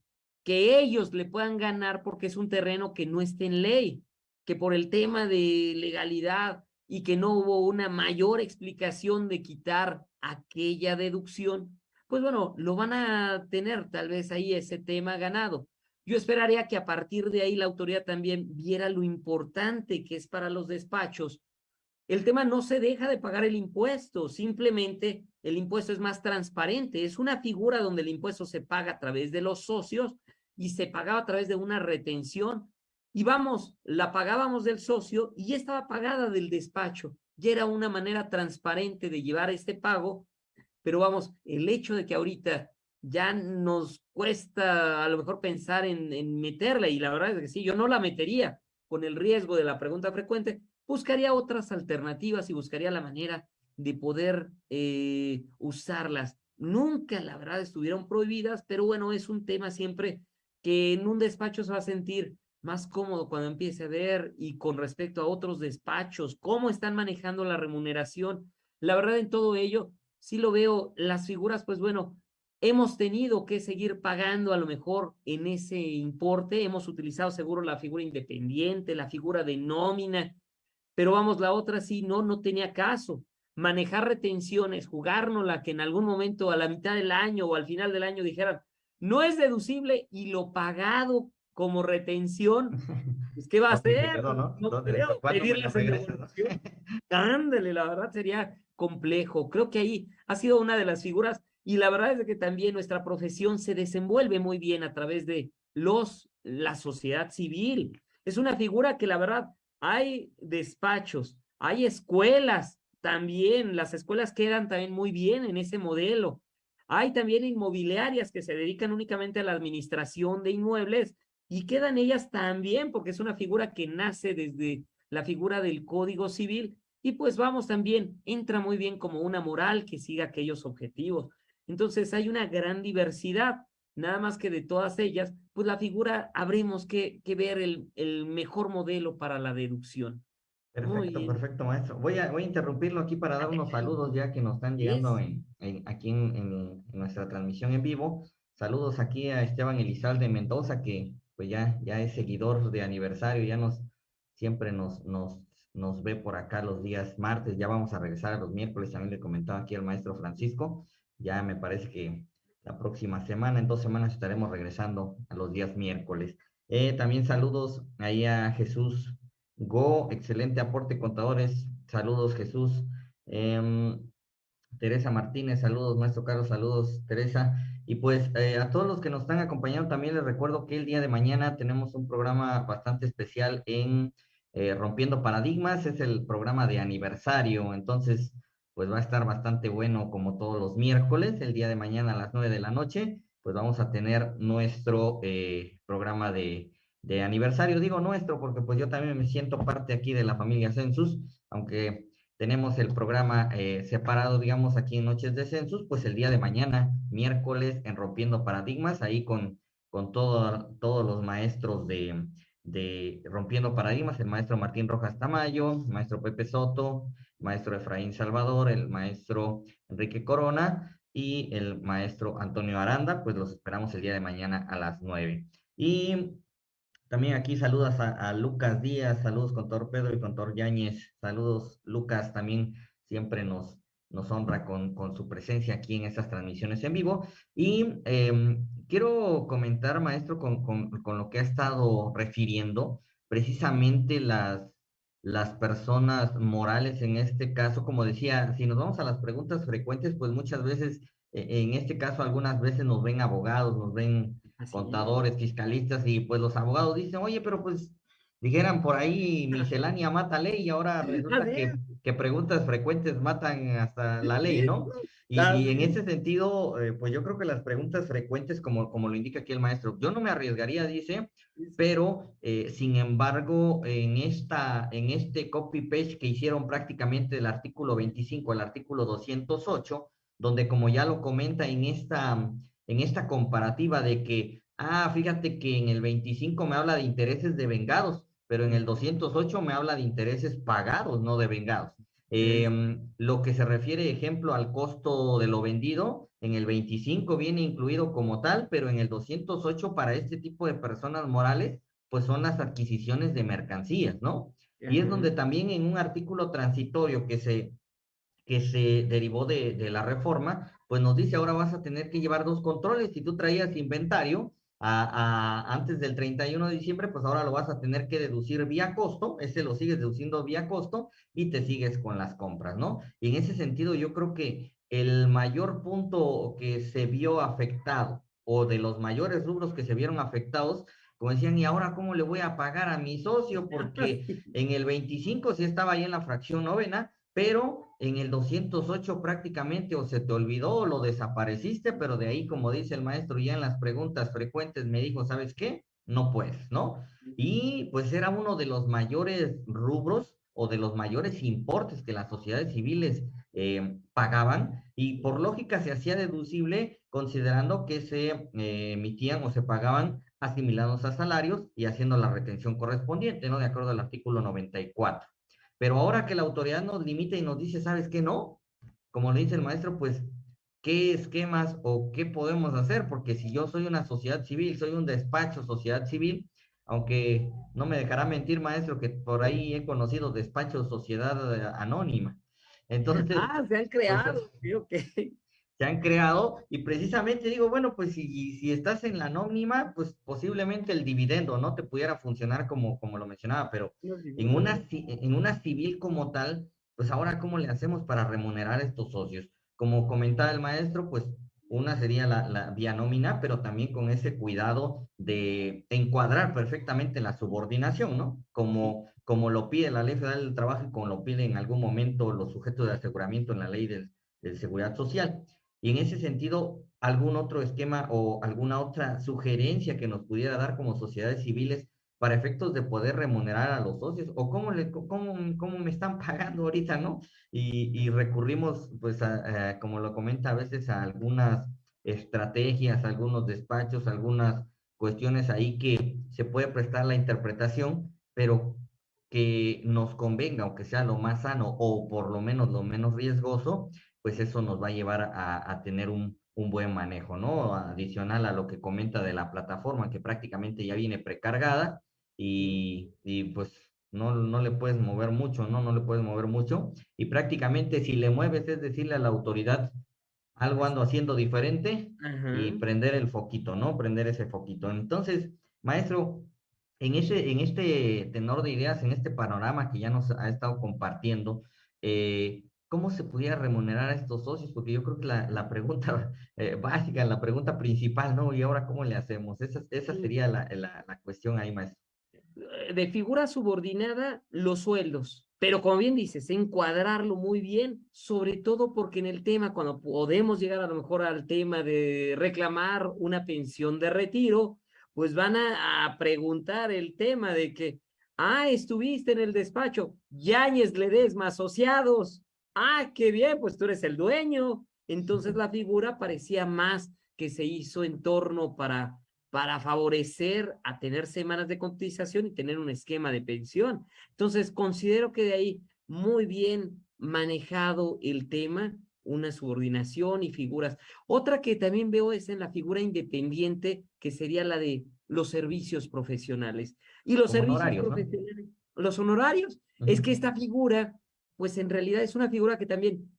que ellos le puedan ganar porque es un terreno que no esté en ley, que por el tema de legalidad y que no hubo una mayor explicación de quitar aquella deducción, pues bueno, lo van a tener tal vez ahí ese tema ganado. Yo esperaría que a partir de ahí la autoridad también viera lo importante que es para los despachos. El tema no se deja de pagar el impuesto, simplemente el impuesto es más transparente. Es una figura donde el impuesto se paga a través de los socios y se pagaba a través de una retención. Y vamos, la pagábamos del socio y estaba pagada del despacho. Y era una manera transparente de llevar este pago. Pero vamos, el hecho de que ahorita ya nos cuesta a lo mejor pensar en, en meterla y la verdad es que sí, yo no la metería con el riesgo de la pregunta frecuente, buscaría otras alternativas y buscaría la manera de poder eh, usarlas. Nunca, la verdad, estuvieron prohibidas, pero bueno, es un tema siempre que en un despacho se va a sentir más cómodo cuando empiece a ver y con respecto a otros despachos, cómo están manejando la remuneración. La verdad, en todo ello, sí lo veo, las figuras, pues bueno, hemos tenido que seguir pagando a lo mejor en ese importe, hemos utilizado seguro la figura independiente, la figura de nómina, pero vamos, la otra sí, no, no tenía caso. Manejar retenciones, jugárnosla, que en algún momento a la mitad del año o al final del año dijeran, no es deducible y lo pagado como retención, pues, ¿qué va a hacer? ¿no? no creo pedirle Ándale, la verdad sería complejo. Creo que ahí ha sido una de las figuras y la verdad es que también nuestra profesión se desenvuelve muy bien a través de los, la sociedad civil. Es una figura que la verdad hay despachos, hay escuelas también, las escuelas quedan también muy bien en ese modelo. Hay también inmobiliarias que se dedican únicamente a la administración de inmuebles y quedan ellas también porque es una figura que nace desde la figura del Código Civil y pues vamos también, entra muy bien como una moral que siga aquellos objetivos. Entonces hay una gran diversidad, nada más que de todas ellas, pues la figura habríamos que, que ver el, el, mejor modelo para la deducción. Perfecto, perfecto, maestro. Voy a, voy a interrumpirlo aquí para dar unos saludos ya que nos están llegando en, en, aquí en, en, nuestra transmisión en vivo. Saludos aquí a Esteban Elizalde Mendoza, que pues ya, ya es seguidor de aniversario, ya nos, siempre nos, nos, nos ve por acá los días martes, ya vamos a regresar a los miércoles, también le comentaba aquí al maestro Francisco. Ya me parece que la próxima semana, en dos semanas estaremos regresando a los días miércoles. Eh, también saludos ahí a Jesús Go, excelente aporte contadores. Saludos Jesús. Em, Teresa Martínez, saludos, maestro Carlos, saludos, Teresa. Y pues eh, a todos los que nos están acompañando, también les recuerdo que el día de mañana tenemos un programa bastante especial en eh, Rompiendo Paradigmas, es el programa de aniversario, entonces pues va a estar bastante bueno como todos los miércoles, el día de mañana a las nueve de la noche, pues vamos a tener nuestro eh, programa de, de, aniversario, digo nuestro porque pues yo también me siento parte aquí de la familia Census, aunque tenemos el programa eh, separado, digamos, aquí en Noches de Census, pues el día de mañana, miércoles, en Rompiendo Paradigmas, ahí con, con todo, todos los maestros de, de Rompiendo Paradigmas, el maestro Martín Rojas Tamayo, maestro Pepe Soto, maestro Efraín Salvador, el maestro Enrique Corona y el maestro Antonio Aranda, pues los esperamos el día de mañana a las nueve. Y también aquí saludas a, Lucas Díaz, saludos con Tor Pedro y con Tor Yáñez, saludos Lucas, también siempre nos, nos honra con, con su presencia aquí en estas transmisiones en vivo. Y em, quiero comentar, maestro, con, con, con lo que ha estado refiriendo, precisamente las las personas morales en este caso, como decía, si nos vamos a las preguntas frecuentes, pues muchas veces, e, en este caso, algunas veces nos ven abogados, nos ven contadores, fiscalistas, y pues los abogados dicen, oye, pero pues dijeran por ahí miscelánea mata ley y ahora resulta que, que, preguntas frecuentes matan hasta la ley, ¿no? Y, en ese sentido, eh, pues yo creo que las preguntas frecuentes, como, como lo indica aquí el maestro, yo no me arriesgaría, dice, pero eh, sin embargo, en, esta, en este copy-paste que hicieron prácticamente del artículo 25 al artículo 208, donde como ya lo comenta en esta, en esta comparativa de que, ah, fíjate que en el 25 me habla de intereses de vengados, pero en el 208 me habla de intereses pagados, no de vengados. Em, lo que se refiere, ejemplo, al costo de lo vendido, en el 25 viene incluido como tal, pero en el 208 para este tipo de personas morales, pues son las adquisiciones de mercancías, ¿no? Y es donde también en un artículo transitorio que se, que se derivó de, de la reforma, pues nos dice ahora vas a tener que llevar dos controles. Si tú traías inventario, a, antes del 31 de diciembre, pues ahora lo vas a tener que deducir vía costo, ese lo sigues deduciendo vía costo y te sigues con las compras, ¿no? Y en ese sentido yo creo que el mayor punto que se vio afectado o de los mayores rubros que se vieron afectados, como decían, ¿y ahora cómo le voy a pagar a mi socio? Porque en el 25 sí estaba ahí en la fracción novena, pero en el 208 prácticamente o se te olvidó o lo desapareciste, pero de ahí, como dice el maestro, ya en las preguntas frecuentes me dijo, ¿sabes qué? No puedes, ¿no? Y pues era uno de los mayores rubros o de los mayores importes que las sociedades civiles eh, pagaban y por lógica se hacía deducible considerando que se eh, emitían o se pagaban asimilados a salarios y haciendo la retención correspondiente, ¿no? De acuerdo al artículo 94. Pero ahora que la autoridad nos limita y nos dice, ¿sabes qué no? Como le dice el maestro, pues, ¿qué esquemas o qué podemos hacer? Porque si yo soy una sociedad civil, soy un despacho sociedad civil, aunque no me dejará mentir, maestro, que por ahí he conocido despachos sociedad anónima. Entonces. Ah, se han pues, creado, pues, se han creado y precisamente digo, bueno, pues si, si estás en la anónima, pues posiblemente el dividendo no te pudiera funcionar como, como lo mencionaba, pero en una, en una civil como tal, pues ahora cómo le hacemos para remunerar a estos socios. Como comentaba el maestro, pues una sería la, la vía nómina, pero también con ese cuidado de encuadrar perfectamente la subordinación, ¿no? Como, como lo pide la Ley Federal del Trabajo y como lo pide en algún momento los sujetos de aseguramiento en la Ley de, de Seguridad Social. Y en ese sentido, algún otro esquema o alguna otra sugerencia que nos pudiera dar como sociedades civiles para efectos de poder remunerar a los socios o cómo, le, cómo, cómo me están pagando ahorita, ¿no? Y, recurrimos, pues, como lo comenta a veces, a algunas estrategias, algunos despachos, algunas cuestiones ahí que se puede prestar la interpretación, pero que nos convenga, aunque sea lo más sano o por lo menos lo menos riesgoso, pues eso nos va a llevar a, tener un, buen manejo, ¿no? Adicional a lo que comenta de la plataforma, que prácticamente ya viene precargada y, pues no, no le puedes mover mucho, ¿no? No le puedes mover mucho. Y prácticamente si le mueves es decirle a la autoridad, algo ando haciendo diferente y prender el foquito, ¿no? Prender ese foquito. Entonces, maestro, en, ese, en este tenor de ideas, en este panorama que ya nos ha estado compartiendo, eh, ¿cómo se pudiera remunerar a estos socios? Porque yo creo que la, pregunta eh, básica, la pregunta principal, ¿no? ¿Y ahora cómo le hacemos? Esa, esa sería la, la, cuestión ahí, maestro. Eh, de figura subordinada, los sueldos. Pero como bien dices, encuadrarlo muy bien, sobre todo porque en el tema, cuando podemos llegar a lo mejor al tema de reclamar una pensión de retiro, pues van a, a preguntar el tema de que, ah, estuviste en el despacho, Yáñez Ledesma asociados, ah, qué bien, pues tú eres el dueño. Entonces la figura parecía más que se hizo en torno para, para favorecer a tener semanas de cotización y tener un esquema de pensión. Entonces considero que de ahí muy bien manejado el tema, una subordinación y figuras. Otra que también veo es en la figura independiente, que sería la de los servicios profesionales. Y los servicios profesionales, los honorarios, es que esta figura pues en realidad es una figura que también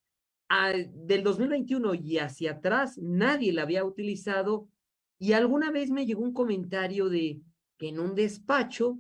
del 2021 y hacia atrás nadie la había utilizado y alguna vez me llegó un comentario de que en un despacho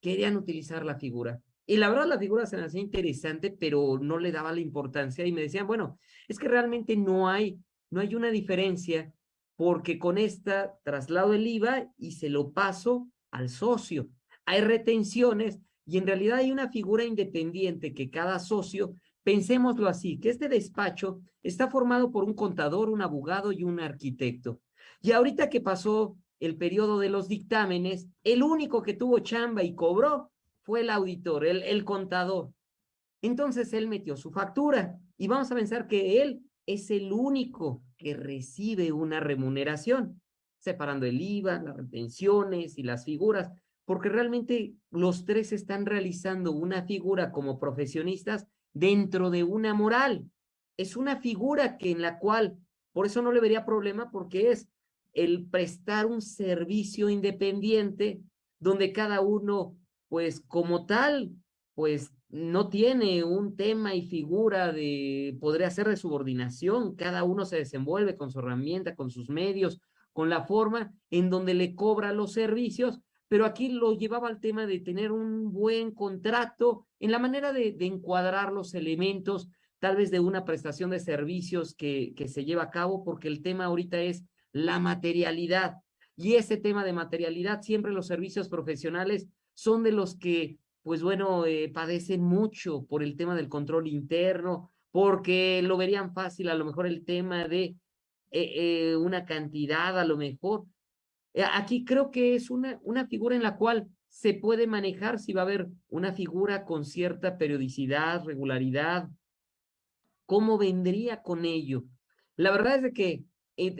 querían utilizar la figura. Y la verdad la figura se me hacía interesante, pero no le daba la importancia y me decían, bueno, es que realmente no hay, no hay una diferencia porque con esta traslado el IVA y se lo paso al socio. Hay retenciones y en realidad hay una figura independiente que cada socio, pensémoslo así, que este despacho está formado por un contador, un abogado y un arquitecto. Y ahorita que pasó el periodo de los dictámenes, el único que tuvo chamba y cobró fue el auditor, el, el contador. Entonces él metió su factura y vamos a pensar que él es el único que recibe una remuneración, separando el IVA, las retenciones y las figuras porque realmente los tres están realizando una figura como profesionistas dentro de una moral. Es una figura que en la cual, por eso no le vería problema, porque es el prestar un servicio independiente donde cada uno, pues como tal, pues no tiene un tema y figura de, podría ser de subordinación, cada uno se desenvuelve con su herramienta, con sus medios, con la forma en donde le cobra los servicios, pero aquí lo llevaba al tema de tener un buen contrato en la manera de, encuadrar los elementos, tal vez de una prestación de servicios que, que se lleva a cabo, porque el tema ahorita es la materialidad. Y ese tema de materialidad, siempre los servicios profesionales son de los que, pues bueno, eh, padecen mucho por el tema del control interno, porque lo verían fácil, a lo mejor el tema de eh, eh, una cantidad, a lo mejor. Aquí creo que es una, una figura en la cual se puede manejar si va a haber una figura con cierta periodicidad, regularidad. ¿Cómo vendría con ello? La verdad es de que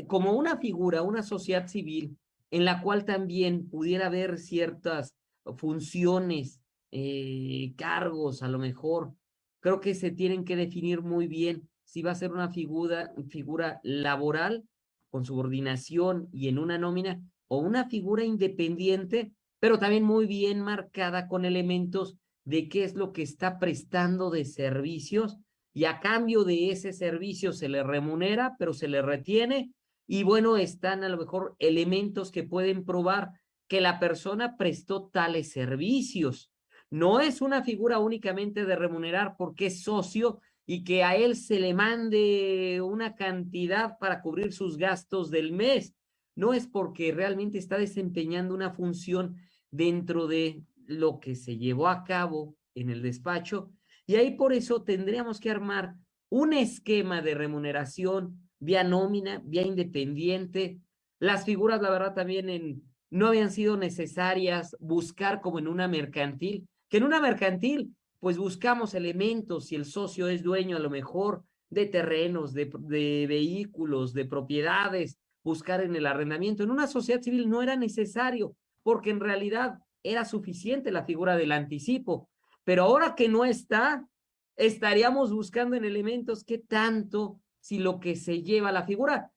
como una figura, una sociedad civil, en la cual también pudiera haber ciertas funciones, eh, cargos, a lo mejor. Creo que se tienen que definir muy bien si va a ser una figura laboral con subordinación y en una nómina una figura independiente, pero también muy bien marcada con elementos de qué es lo que está prestando de servicios y a cambio de ese servicio se le remunera, pero se le retiene y bueno, están a lo mejor elementos que pueden probar que la persona prestó tales servicios. No es una figura únicamente de remunerar porque es socio y que a él se le mande una cantidad para cubrir sus gastos del mes. No es porque realmente está desempeñando una función dentro de lo que se llevó a cabo en el despacho. Y ahí por eso tendríamos que armar un esquema de remuneración vía nómina, vía independiente. Las figuras, la verdad, también no habían sido necesarias buscar como en una mercantil, que en una mercantil, pues buscamos elementos, si el socio es dueño a lo mejor de terrenos, de vehículos, de propiedades, buscar en el arrendamiento. En una sociedad civil no era necesario, porque en realidad era suficiente la figura del anticipo. Pero ahora que no está, estaríamos buscando en elementos que tanto si lo que se lleva la figura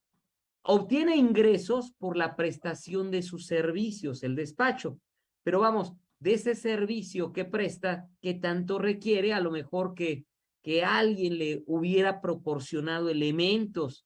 obtiene ingresos por la prestación de sus servicios, el despacho. Pero vamos, de ese servicio que presta, que tanto requiere, a lo mejor que, que alguien le hubiera proporcionado elementos,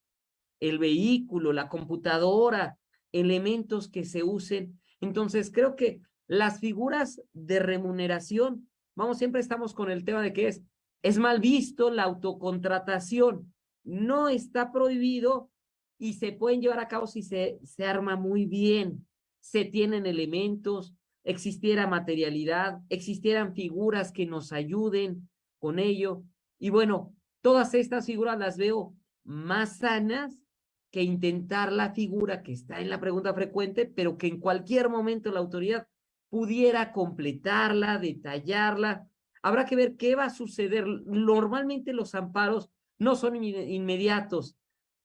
el vehículo, la computadora, elementos que se usen. Entonces, creo que las figuras de remuneración, vamos, siempre estamos con el tema de que es, es mal visto la autocontratación no está prohibido y se pueden llevar a cabo si se, se arma muy bien, se tienen elementos, existiera materialidad, existieran figuras que nos ayuden con ello. Y bueno, todas estas figuras las veo más sanas que intentar la figura que está en la pregunta frecuente, pero que en cualquier momento la autoridad pudiera completarla, detallarla. Habrá que ver qué va a suceder. Normalmente los amparos no son inmediatos,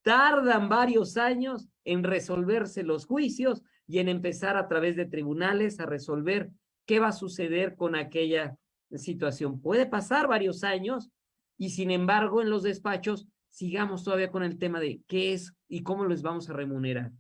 tardan varios años en resolverse los juicios y en empezar a través de tribunales a resolver qué va a suceder con aquella situación. Puede pasar varios años y sin embargo en los despachos sigamos todavía con el tema de qué es y cómo les vamos a remunerar.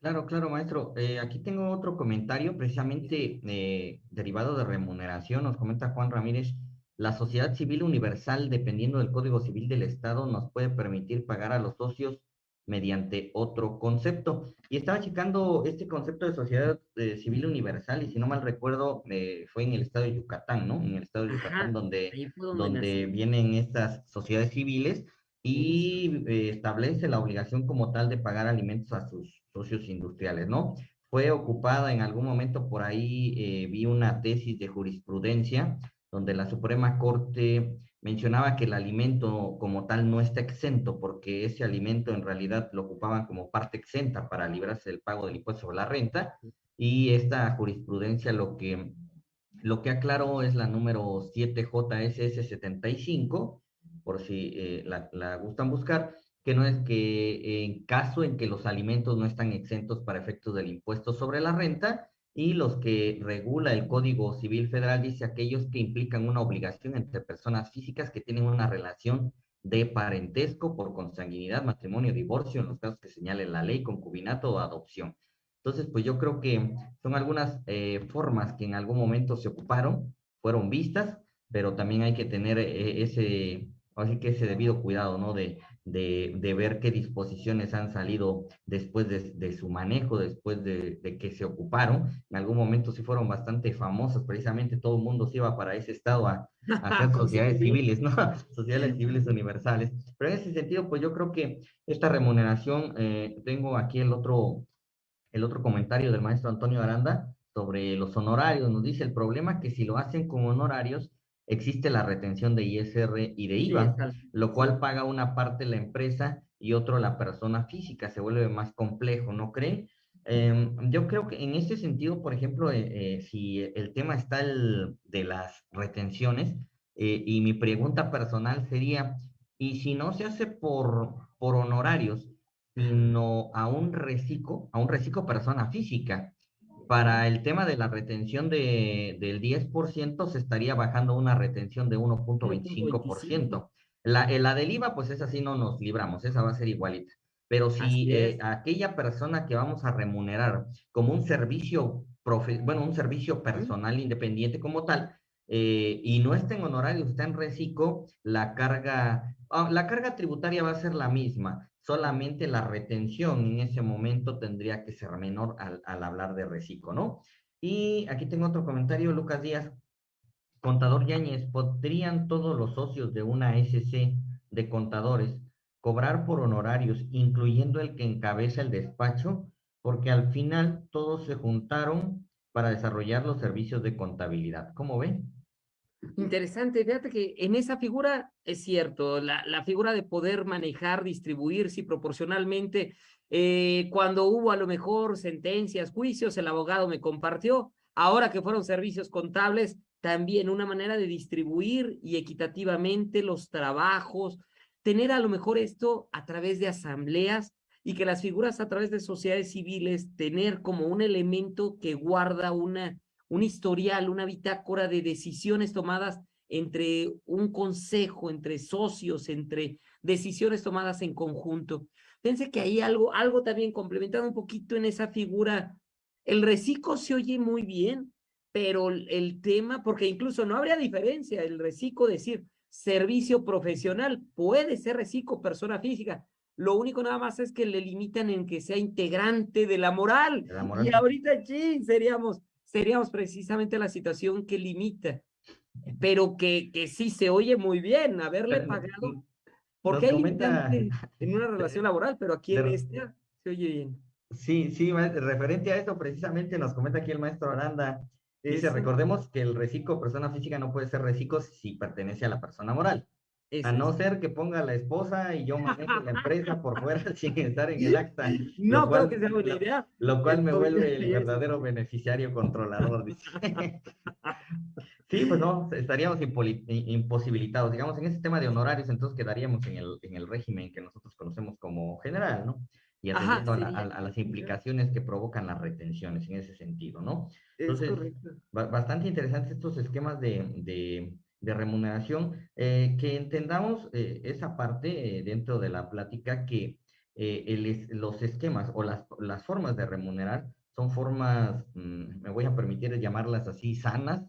Claro, claro, maestro. Eh, aquí tengo otro comentario precisamente eh, derivado de remuneración. Nos comenta Juan Ramírez la sociedad civil universal, dependiendo del Código Civil del Estado, nos puede permitir pagar a los socios mediante otro concepto. Y estaba checando este concepto de sociedad eh, civil universal, y si no mal recuerdo, eh, fue en el estado de Yucatán, ¿no? En el estado de Yucatán, donde, donde vienen estas sociedades civiles y eh, establece la obligación como tal de pagar alimentos a sus socios industriales, ¿no? Fue ocupada en algún momento por ahí, vi una tesis de jurisprudencia donde la Suprema Corte mencionaba que el alimento como tal no está exento, porque ese alimento en realidad lo ocupaban como parte exenta para librarse del pago del impuesto sobre la renta, y esta jurisprudencia lo que, lo que aclaró es la número 7JSS75, por si eh, la, gustan buscar, que no es que en caso en que los alimentos no están exentos para efectos del impuesto sobre la renta, y los que regula el Código Civil Federal dice aquellos que implican una obligación entre personas físicas que tienen una relación de parentesco por consanguinidad, matrimonio, divorcio, en los casos que señale la ley, concubinato o adopción. Entonces, pues yo creo que son algunas eh, formas que en algún momento se ocuparon, fueron vistas, pero también hay que tener eh, ese, así que ese debido cuidado, ¿no? De, de, de, ver qué disposiciones han salido después de, de su manejo, después de, de, que se ocuparon. En algún momento sí fueron bastante famosas, precisamente todo el mundo se iba para ese estado a, a hacer sociedades civiles, ¿no? sociedades civiles universales. Pero en ese sentido, pues yo creo que esta remuneración, eh, tengo aquí el otro, el otro comentario del maestro Antonio Aranda sobre los honorarios. Nos dice el problema que si lo hacen con honorarios, existe la retención de ISR y de IVA, lo cual paga una parte la empresa y otro la persona física, se vuelve más complejo, ¿no creen? Eh, yo creo que en ese sentido, por ejemplo, eh, eh, si el tema está el, de las retenciones, eh, y mi pregunta personal sería, ¿y si no se hace por, por honorarios, sino a un reciclo, a un reciclo persona física? Para el tema de la retención de, del 10% se estaría bajando una retención de 1.25%. La, la del IVA, pues esa sí no nos libramos, esa va a ser igualita. Pero si eh, aquella persona que vamos a remunerar como un servicio, profe bueno, un servicio personal independiente como tal, eh, y no está en honorario, está en reciclo, la carga, oh, la carga tributaria va a ser la misma solamente la retención en ese momento tendría que ser menor al, hablar de reciclo, ¿no? Y aquí tengo otro comentario, Lucas Díaz. Contador Yáñez, ¿podrían todos los socios de una SC de contadores cobrar por honorarios, incluyendo el que encabeza el despacho? Porque al final todos se juntaron para desarrollar los servicios de contabilidad. ¿Cómo ven? Interesante, fíjate que en esa figura es cierto, la, la figura de poder manejar, distribuir, sí, proporcionalmente, eh, cuando hubo a lo mejor sentencias, juicios, el abogado me compartió, ahora que fueron servicios contables, también una manera de distribuir y equitativamente los trabajos, tener a lo mejor esto a través de asambleas y que las figuras a través de sociedades civiles, tener como un elemento que guarda una un historial, una bitácora de decisiones tomadas entre un consejo, entre socios, entre decisiones tomadas en conjunto. Pensé que hay algo, algo también complementado un poquito en esa figura. El reciclo se oye muy bien, pero el tema, porque incluso no habría diferencia, el reciclo decir servicio profesional, puede ser reciclo persona física, lo único nada más es que le limitan en que sea integrante de la moral. De la moral. Y ahorita sí, seríamos seríamos precisamente la situación que limita, pero que, que sí se oye muy bien haberle pagado, porque hay en una relación laboral, pero aquí en esta se oye bien. Sí, sí, referente a eso precisamente nos comenta aquí el maestro Aranda, dice, recordemos que el reciclo persona física no puede ser reciclo si pertenece a la persona moral a no ser que ponga la esposa y yo manejo la empresa por fuera sin estar en el acta. No creo que sea buena idea. Lo, cual me vuelve el verdadero beneficiario controlador. Dice. sí, pues no, estaríamos imposibilitados. Digamos, en ese tema de honorarios, entonces quedaríamos en el, en el régimen que nosotros conocemos como general, ¿no? Y atendiendo a, las implicaciones que provocan las retenciones en ese sentido, ¿no? Entonces, bastante interesantes estos esquemas de de remuneración, eh, que entendamos eh, esa parte eh, dentro de la plática que el, los esquemas o las, las, formas de remunerar son formas, mm, me voy a permitir llamarlas así, sanas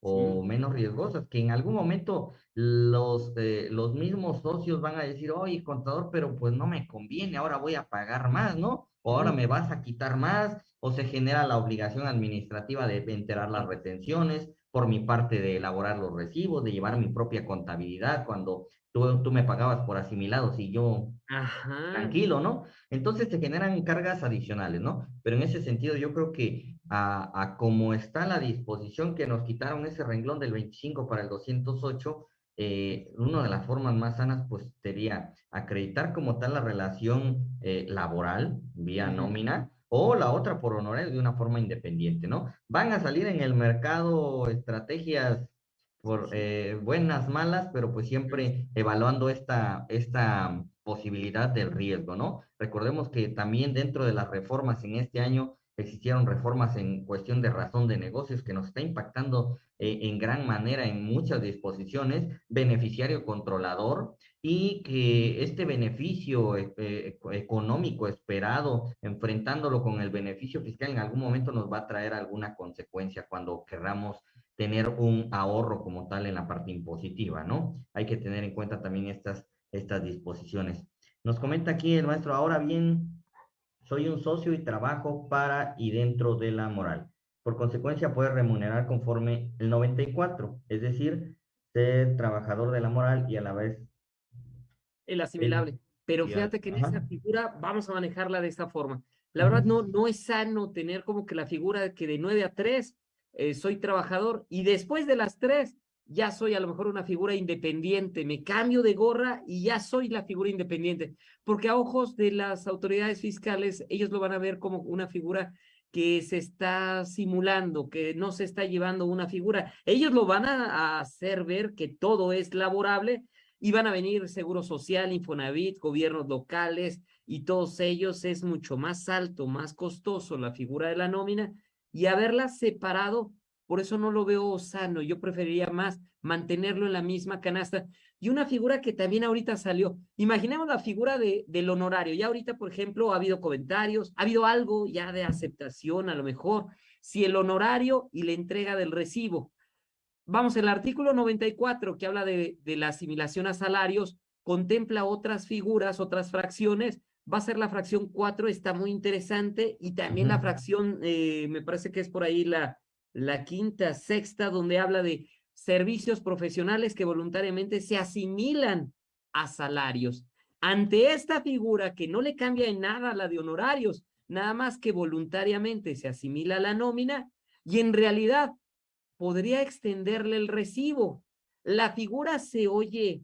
o menos riesgosas, que en algún momento los, los mismos socios van a decir, oye, contador, pero pues no me conviene, ahora voy a pagar más, ¿no? O ahora me vas a quitar más, o se genera la obligación administrativa de enterar las retenciones, por mi parte de elaborar los recibos, de llevar mi propia contabilidad cuando tú, tú me pagabas por asimilados y yo tranquilo, ¿no? Entonces se generan cargas adicionales, ¿no? Pero en ese sentido yo creo que a, a como está la disposición que nos quitaron ese renglón del 25 para el 208, eh, una de las formas más sanas pues sería acreditar como tal la relación eh, laboral vía nómina, o la otra por honorarios de una forma independiente, ¿no? Van a salir en el mercado estrategias por eh, buenas, malas, pero pues siempre evaluando esta, esta posibilidad del riesgo, ¿no? Recordemos que también dentro de las reformas en este año existieron reformas en cuestión de razón de negocios que nos está impactando eh, en gran manera en muchas disposiciones, beneficiario controlador, y que este beneficio eh, eh, económico esperado, enfrentándolo con el beneficio fiscal, en algún momento nos va a traer alguna consecuencia cuando querramos tener un ahorro como tal en la parte impositiva, ¿no? Hay que tener en cuenta también estas, estas disposiciones. Nos comenta aquí el maestro, ahora bien, soy un socio y trabajo para y dentro de la moral. Por consecuencia, puede remunerar conforme el 94, es decir, ser trabajador de la moral y a la vez... El asimilable. Pero fíjate que en esa figura vamos a manejarla de esta forma. La verdad no, no es sano tener como que la figura de que de 9 a 3 eh, soy trabajador y después de las 3 ya soy a lo mejor una figura independiente, me cambio de gorra y ya soy la figura independiente, porque a ojos de las autoridades fiscales, ellos lo van a ver como una figura que se está simulando, que no se está llevando una figura. Ellos lo van a hacer ver que todo es laborable y van a venir Seguro Social, Infonavit, gobiernos locales y todos ellos es mucho más alto, más costoso la figura de la nómina y haberla separado, por eso no lo veo sano, yo preferiría más mantenerlo en la misma canasta. Y una figura que también ahorita salió, imaginemos la figura de, del honorario, ya ahorita, por ejemplo, ha habido comentarios, ha habido algo ya de aceptación a lo mejor, si el honorario y la entrega del recibo, Vamos, el artículo 94 que habla de, de, la asimilación a salarios contempla otras figuras, otras fracciones. Va a ser la fracción 4, está muy interesante. Y también la fracción, eh, me parece que es por ahí la, la quinta, sexta, donde habla de servicios profesionales que voluntariamente se asimilan a salarios. Ante esta figura que no le cambia en nada a la de honorarios, nada más que voluntariamente se asimila a la nómina y en realidad podría extenderle el recibo. La figura se oye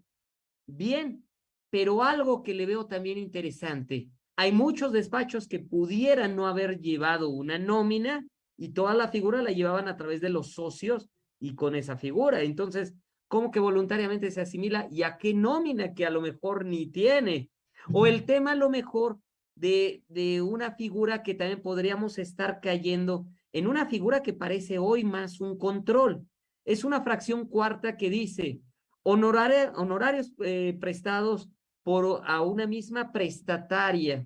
bien, pero algo que le veo también interesante. Hay muchos despachos que pudieran no haber llevado una nómina y toda la figura la llevaban a través de los socios y con esa figura. Entonces, ¿cómo que voluntariamente se asimila y a qué nómina que a lo mejor ni tiene? O el tema a lo mejor de, de una figura que también podríamos estar cayendo en una figura que parece hoy más un control. Es una fracción cuarta que dice honorarios eh, prestados por a una misma prestataria,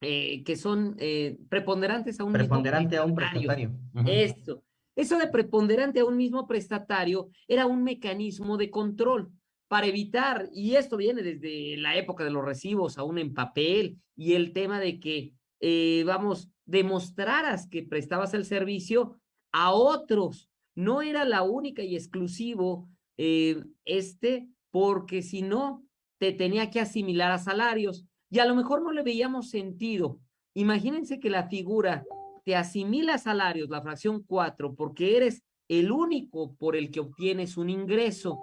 eh, que son eh, preponderantes a un preponderante a un prestatario. Eso. Eso de preponderante a un mismo prestatario era un mecanismo de control para evitar, y esto viene desde la época de los recibos, aún en papel, y el tema de que, vamos, demostraras que prestabas el servicio a otros. No era la única y exclusivo eh, este, porque si no, te tenía que asimilar a salarios y a lo mejor no le veíamos sentido. Imagínense que la figura te asimila salarios, la fracción 4, porque eres el único por el que obtienes un ingreso.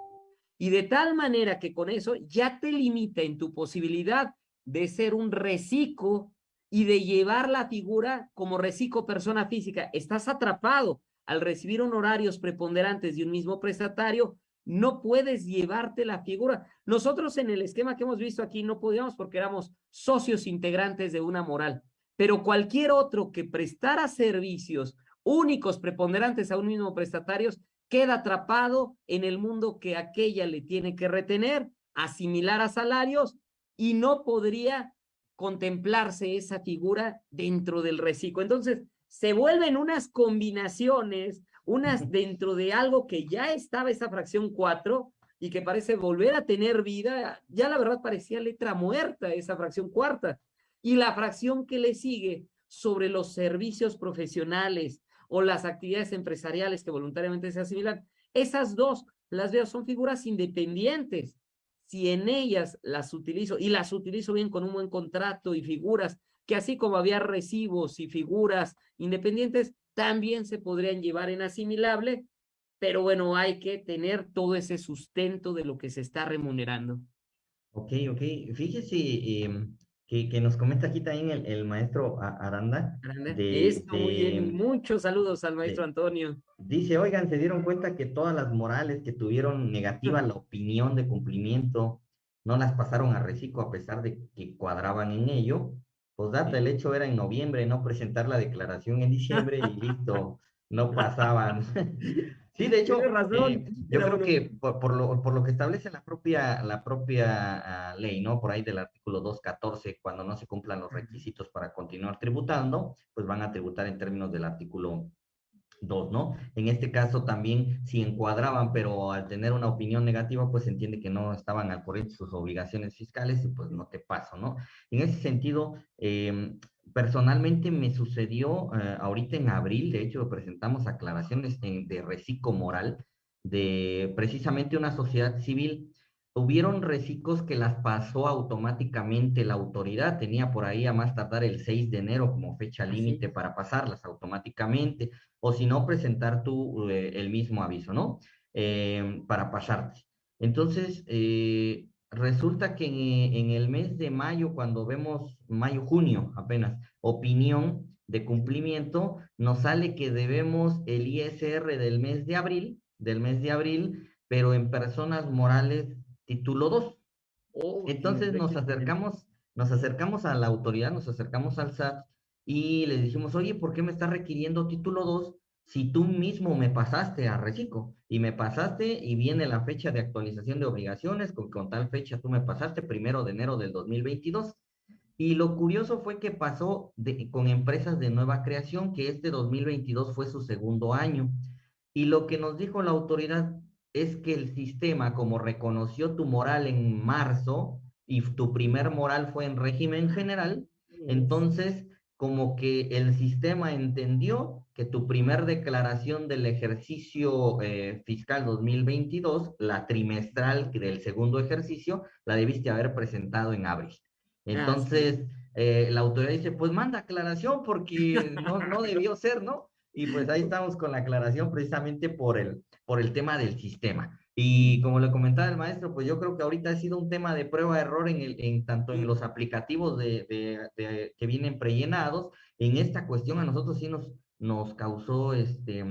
Y de tal manera que con eso ya te limita en tu posibilidad de ser un reciclo y de llevar la figura como reciclo persona física. Estás atrapado al recibir honorarios preponderantes de un mismo prestatario, no puedes llevarte la figura. Nosotros en el esquema que hemos visto aquí no podíamos porque éramos socios integrantes de una moral, pero cualquier otro que prestara servicios únicos preponderantes a un mismo prestatario queda atrapado en el mundo que aquella le tiene que retener, asimilar a salarios y no podría contemplarse esa figura dentro del reciclo. Entonces, se vuelven unas combinaciones, unas dentro de algo que ya estaba esa fracción 4 y que parece volver a tener vida, ya la verdad parecía letra muerta esa fracción cuarta. Y la fracción que le sigue sobre los servicios profesionales o las actividades empresariales que voluntariamente se asimilan, esas dos las veo son figuras independientes si en ellas las utilizo, y las utilizo bien con un buen contrato y figuras, que así como había recibos y figuras independientes, también se podrían llevar en asimilable, pero bueno, hay que tener todo ese sustento de lo que se está remunerando. Ok, ok. Fíjese, em, que, nos comenta aquí también el, maestro Aranda. Aranda. De, muy bien. Muchos saludos al maestro Antonio. Dice, oigan, se dieron cuenta que todas las morales que tuvieron negativa la opinión de cumplimiento no las pasaron a reciclo a pesar de que cuadraban en ello. Pues data, el hecho era en noviembre, no presentar la declaración en diciembre y listo, no pasaban. Sí, de hecho, eh, yo creo que por, lo, por, lo, que establece la propia, la propia ah, ley, ¿no? Por ahí del artículo 214, cuando no se cumplan los requisitos para continuar tributando, pues van a tributar en términos del artículo dos, ¿no? En este caso también si encuadraban, pero al tener una opinión negativa, pues se entiende que no estaban al corriente sus obligaciones fiscales y pues no te paso, ¿no? En ese sentido, em, personalmente me sucedió eh, ahorita en abril, de hecho presentamos aclaraciones de reciclo moral de precisamente una sociedad civil Hubieron reciclos que las pasó automáticamente la autoridad, tenía por ahí a más tardar el 6 de enero como fecha límite para pasarlas automáticamente, o si no, presentar tú eh, el mismo aviso, ¿no? Eh, para pasarte. Entonces, eh, resulta que en, en, el mes de mayo, cuando vemos mayo, junio apenas, opinión de cumplimiento, nos sale que debemos el ISR del mes de abril, del mes de abril, pero en personas morales título 2. Entonces nos acercamos, nos acercamos a la autoridad, nos acercamos al SAT y le dijimos, oye, ¿por qué me estás requiriendo título 2 si tú mismo me pasaste a reciclo? Y me pasaste y viene la fecha de actualización de obligaciones, con, con tal fecha tú me pasaste, primero de enero del 2022. Y lo curioso fue que pasó con empresas de nueva creación, que este 2022 fue su segundo año. Y lo que nos dijo la autoridad, es que el sistema, como reconoció tu moral en marzo y tu primer moral fue en régimen general, entonces como que el sistema entendió que tu primer declaración del ejercicio eh, fiscal 2022, la trimestral del segundo ejercicio, la debiste haber presentado en abril. Ah, entonces, eh, la autoridad dice, pues manda aclaración porque no, no debió ser, ¿no? Y pues ahí estamos con la aclaración precisamente por el, por el tema del sistema. Y como le comentaba el maestro, pues yo creo que ahorita ha sido un tema de prueba-error en, el, en tanto en los aplicativos de, de, que vienen prellenados. En esta cuestión a nosotros sí nos, nos causó este,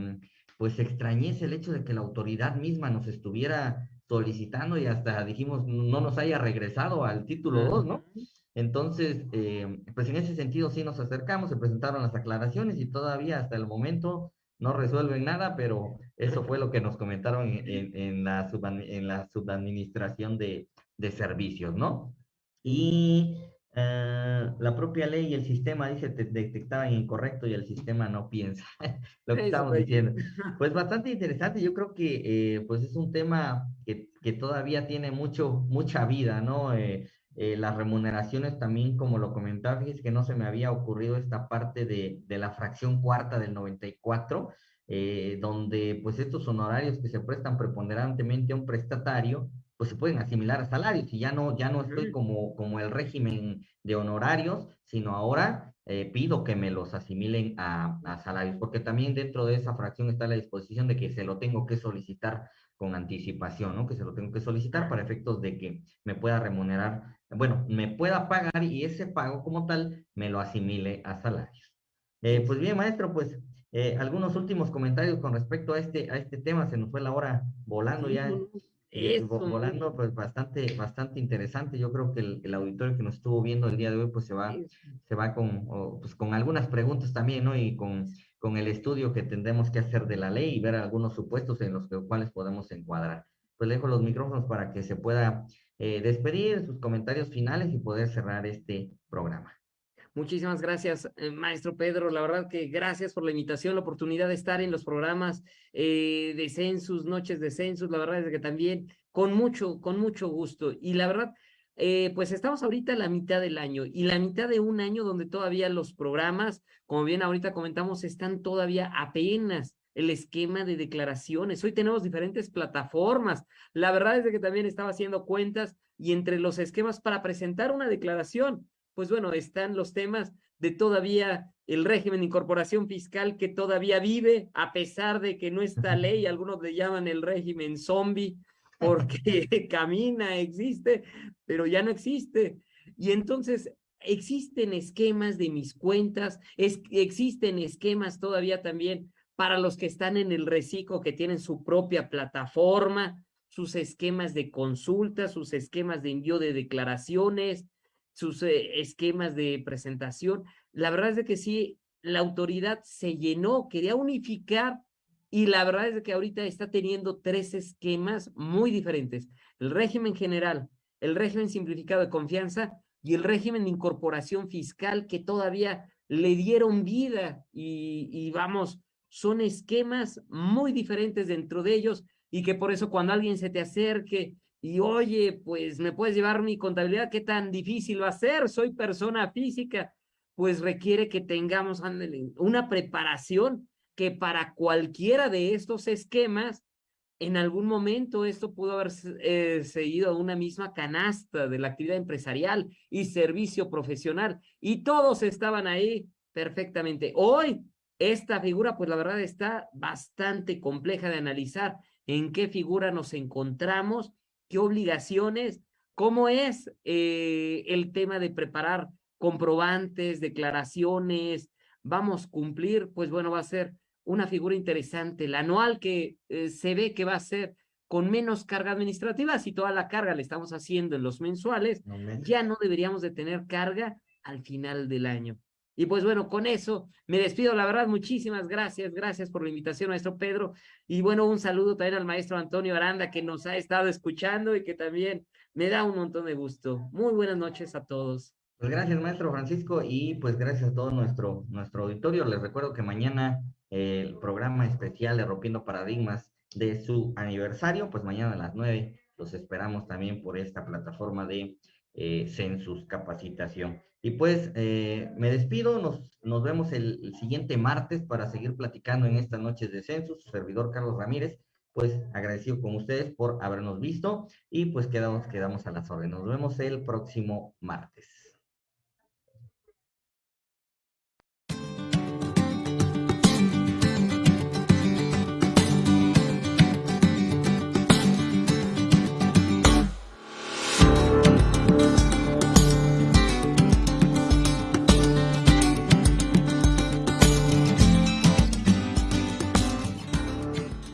pues extrañeza el hecho de que la autoridad misma nos estuviera solicitando y hasta dijimos no nos haya regresado al título 2, ¿no? Entonces, eh, pues en ese sentido sí nos acercamos, se presentaron las aclaraciones y todavía hasta el momento no resuelven nada, pero eso fue lo que nos comentaron en, la, en la subadministración de, de servicios, ¿no? Y eh, la propia ley y el sistema dice te detectaban incorrecto y el sistema no piensa lo que estamos diciendo. Pues bastante interesante, yo creo que eh, pues es un tema que, que, todavía tiene mucho, mucha vida, ¿no? Eh, eh, las remuneraciones también, como lo comentaba, fíjese que no se me había ocurrido esta parte de, de la fracción cuarta del 94, eh, donde pues estos honorarios que se prestan preponderantemente a un prestatario, pues se pueden asimilar a salarios y ya no, ya no estoy como, como el régimen de honorarios, sino ahora eh, pido que me los asimilen a, a salarios, porque también dentro de esa fracción está la disposición de que se lo tengo que solicitar con anticipación, ¿no? Que se lo tengo que solicitar para efectos de que me pueda remunerar, bueno, me pueda pagar y ese pago como tal me lo asimile a salarios. Eh, pues bien, maestro, pues eh, algunos últimos comentarios con respecto a este, a este tema, se nos fue la hora volando ya. Eh, volando, pues bastante, bastante interesante. Yo creo que el, auditorio que nos estuvo viendo el día de hoy, pues se va, se va con, pues, con algunas preguntas también, ¿no? Y con, con el estudio que tendremos que hacer de la ley y ver algunos supuestos en los cuales podemos encuadrar. Pues dejo los micrófonos para que se pueda eh, despedir sus comentarios finales y poder cerrar este programa. Muchísimas gracias, eh, maestro Pedro. La verdad que gracias por la invitación, la oportunidad de estar en los programas eh, de census, noches de census. La verdad es que también con mucho, con mucho gusto. Y la verdad, eh, pues estamos ahorita a la mitad del año y la mitad de un año donde todavía los programas, como bien ahorita comentamos, están todavía apenas el esquema de declaraciones. Hoy tenemos diferentes plataformas. La verdad es que también estaba haciendo cuentas y entre los esquemas para presentar una declaración pues bueno, están los temas de todavía el régimen de incorporación fiscal que todavía vive, a pesar de que no está ley, algunos le llaman el régimen zombie, porque camina, existe, pero ya no existe. Y entonces existen esquemas de mis cuentas, es, existen esquemas todavía también para los que están en el reciclo, que tienen su propia plataforma, sus esquemas de consulta, sus esquemas de envío de declaraciones, sus eh, esquemas de presentación. La verdad es de que sí, la autoridad se llenó, quería unificar y la verdad es de que ahorita está teniendo tres esquemas muy diferentes. El régimen general, el régimen simplificado de confianza y el régimen de incorporación fiscal que todavía le dieron vida y, y vamos, son esquemas muy diferentes dentro de ellos y que por eso cuando alguien se te acerque y oye, pues me puedes llevar mi contabilidad, ¿qué tan difícil va a ser? Soy persona física, pues requiere que tengamos una preparación que para cualquiera de estos esquemas, en algún momento esto pudo haber eh, seguido a una misma canasta de la actividad empresarial y servicio profesional, y todos estaban ahí perfectamente. Hoy, esta figura, pues la verdad está bastante compleja de analizar en qué figura nos encontramos, qué obligaciones, cómo es eh, el tema de preparar comprobantes, declaraciones, vamos a cumplir, pues bueno, va a ser una figura interesante. El anual que eh, se ve que va a ser con menos carga administrativa, si toda la carga la estamos haciendo en los mensuales, ya no deberíamos de tener carga al final del año. Y pues bueno, con eso me despido, la verdad, muchísimas gracias, gracias por la invitación, maestro Pedro. Y bueno, un saludo también al maestro Antonio Aranda, que nos ha estado escuchando y que también me da un montón de gusto. Muy buenas noches a todos. Pues gracias, maestro Francisco, y pues gracias a todo nuestro, nuestro auditorio. Les recuerdo que mañana el programa especial de Rompiendo Paradigmas de su aniversario, pues mañana a las nueve los esperamos también por esta plataforma de eh, Census Capacitación. Y pues eh, me despido, nos, nos vemos el, siguiente martes para seguir platicando en estas noches de Census, su servidor Carlos Ramírez, pues agradecido con ustedes por habernos visto y pues quedamos, quedamos a las órdenes. Nos vemos el próximo martes.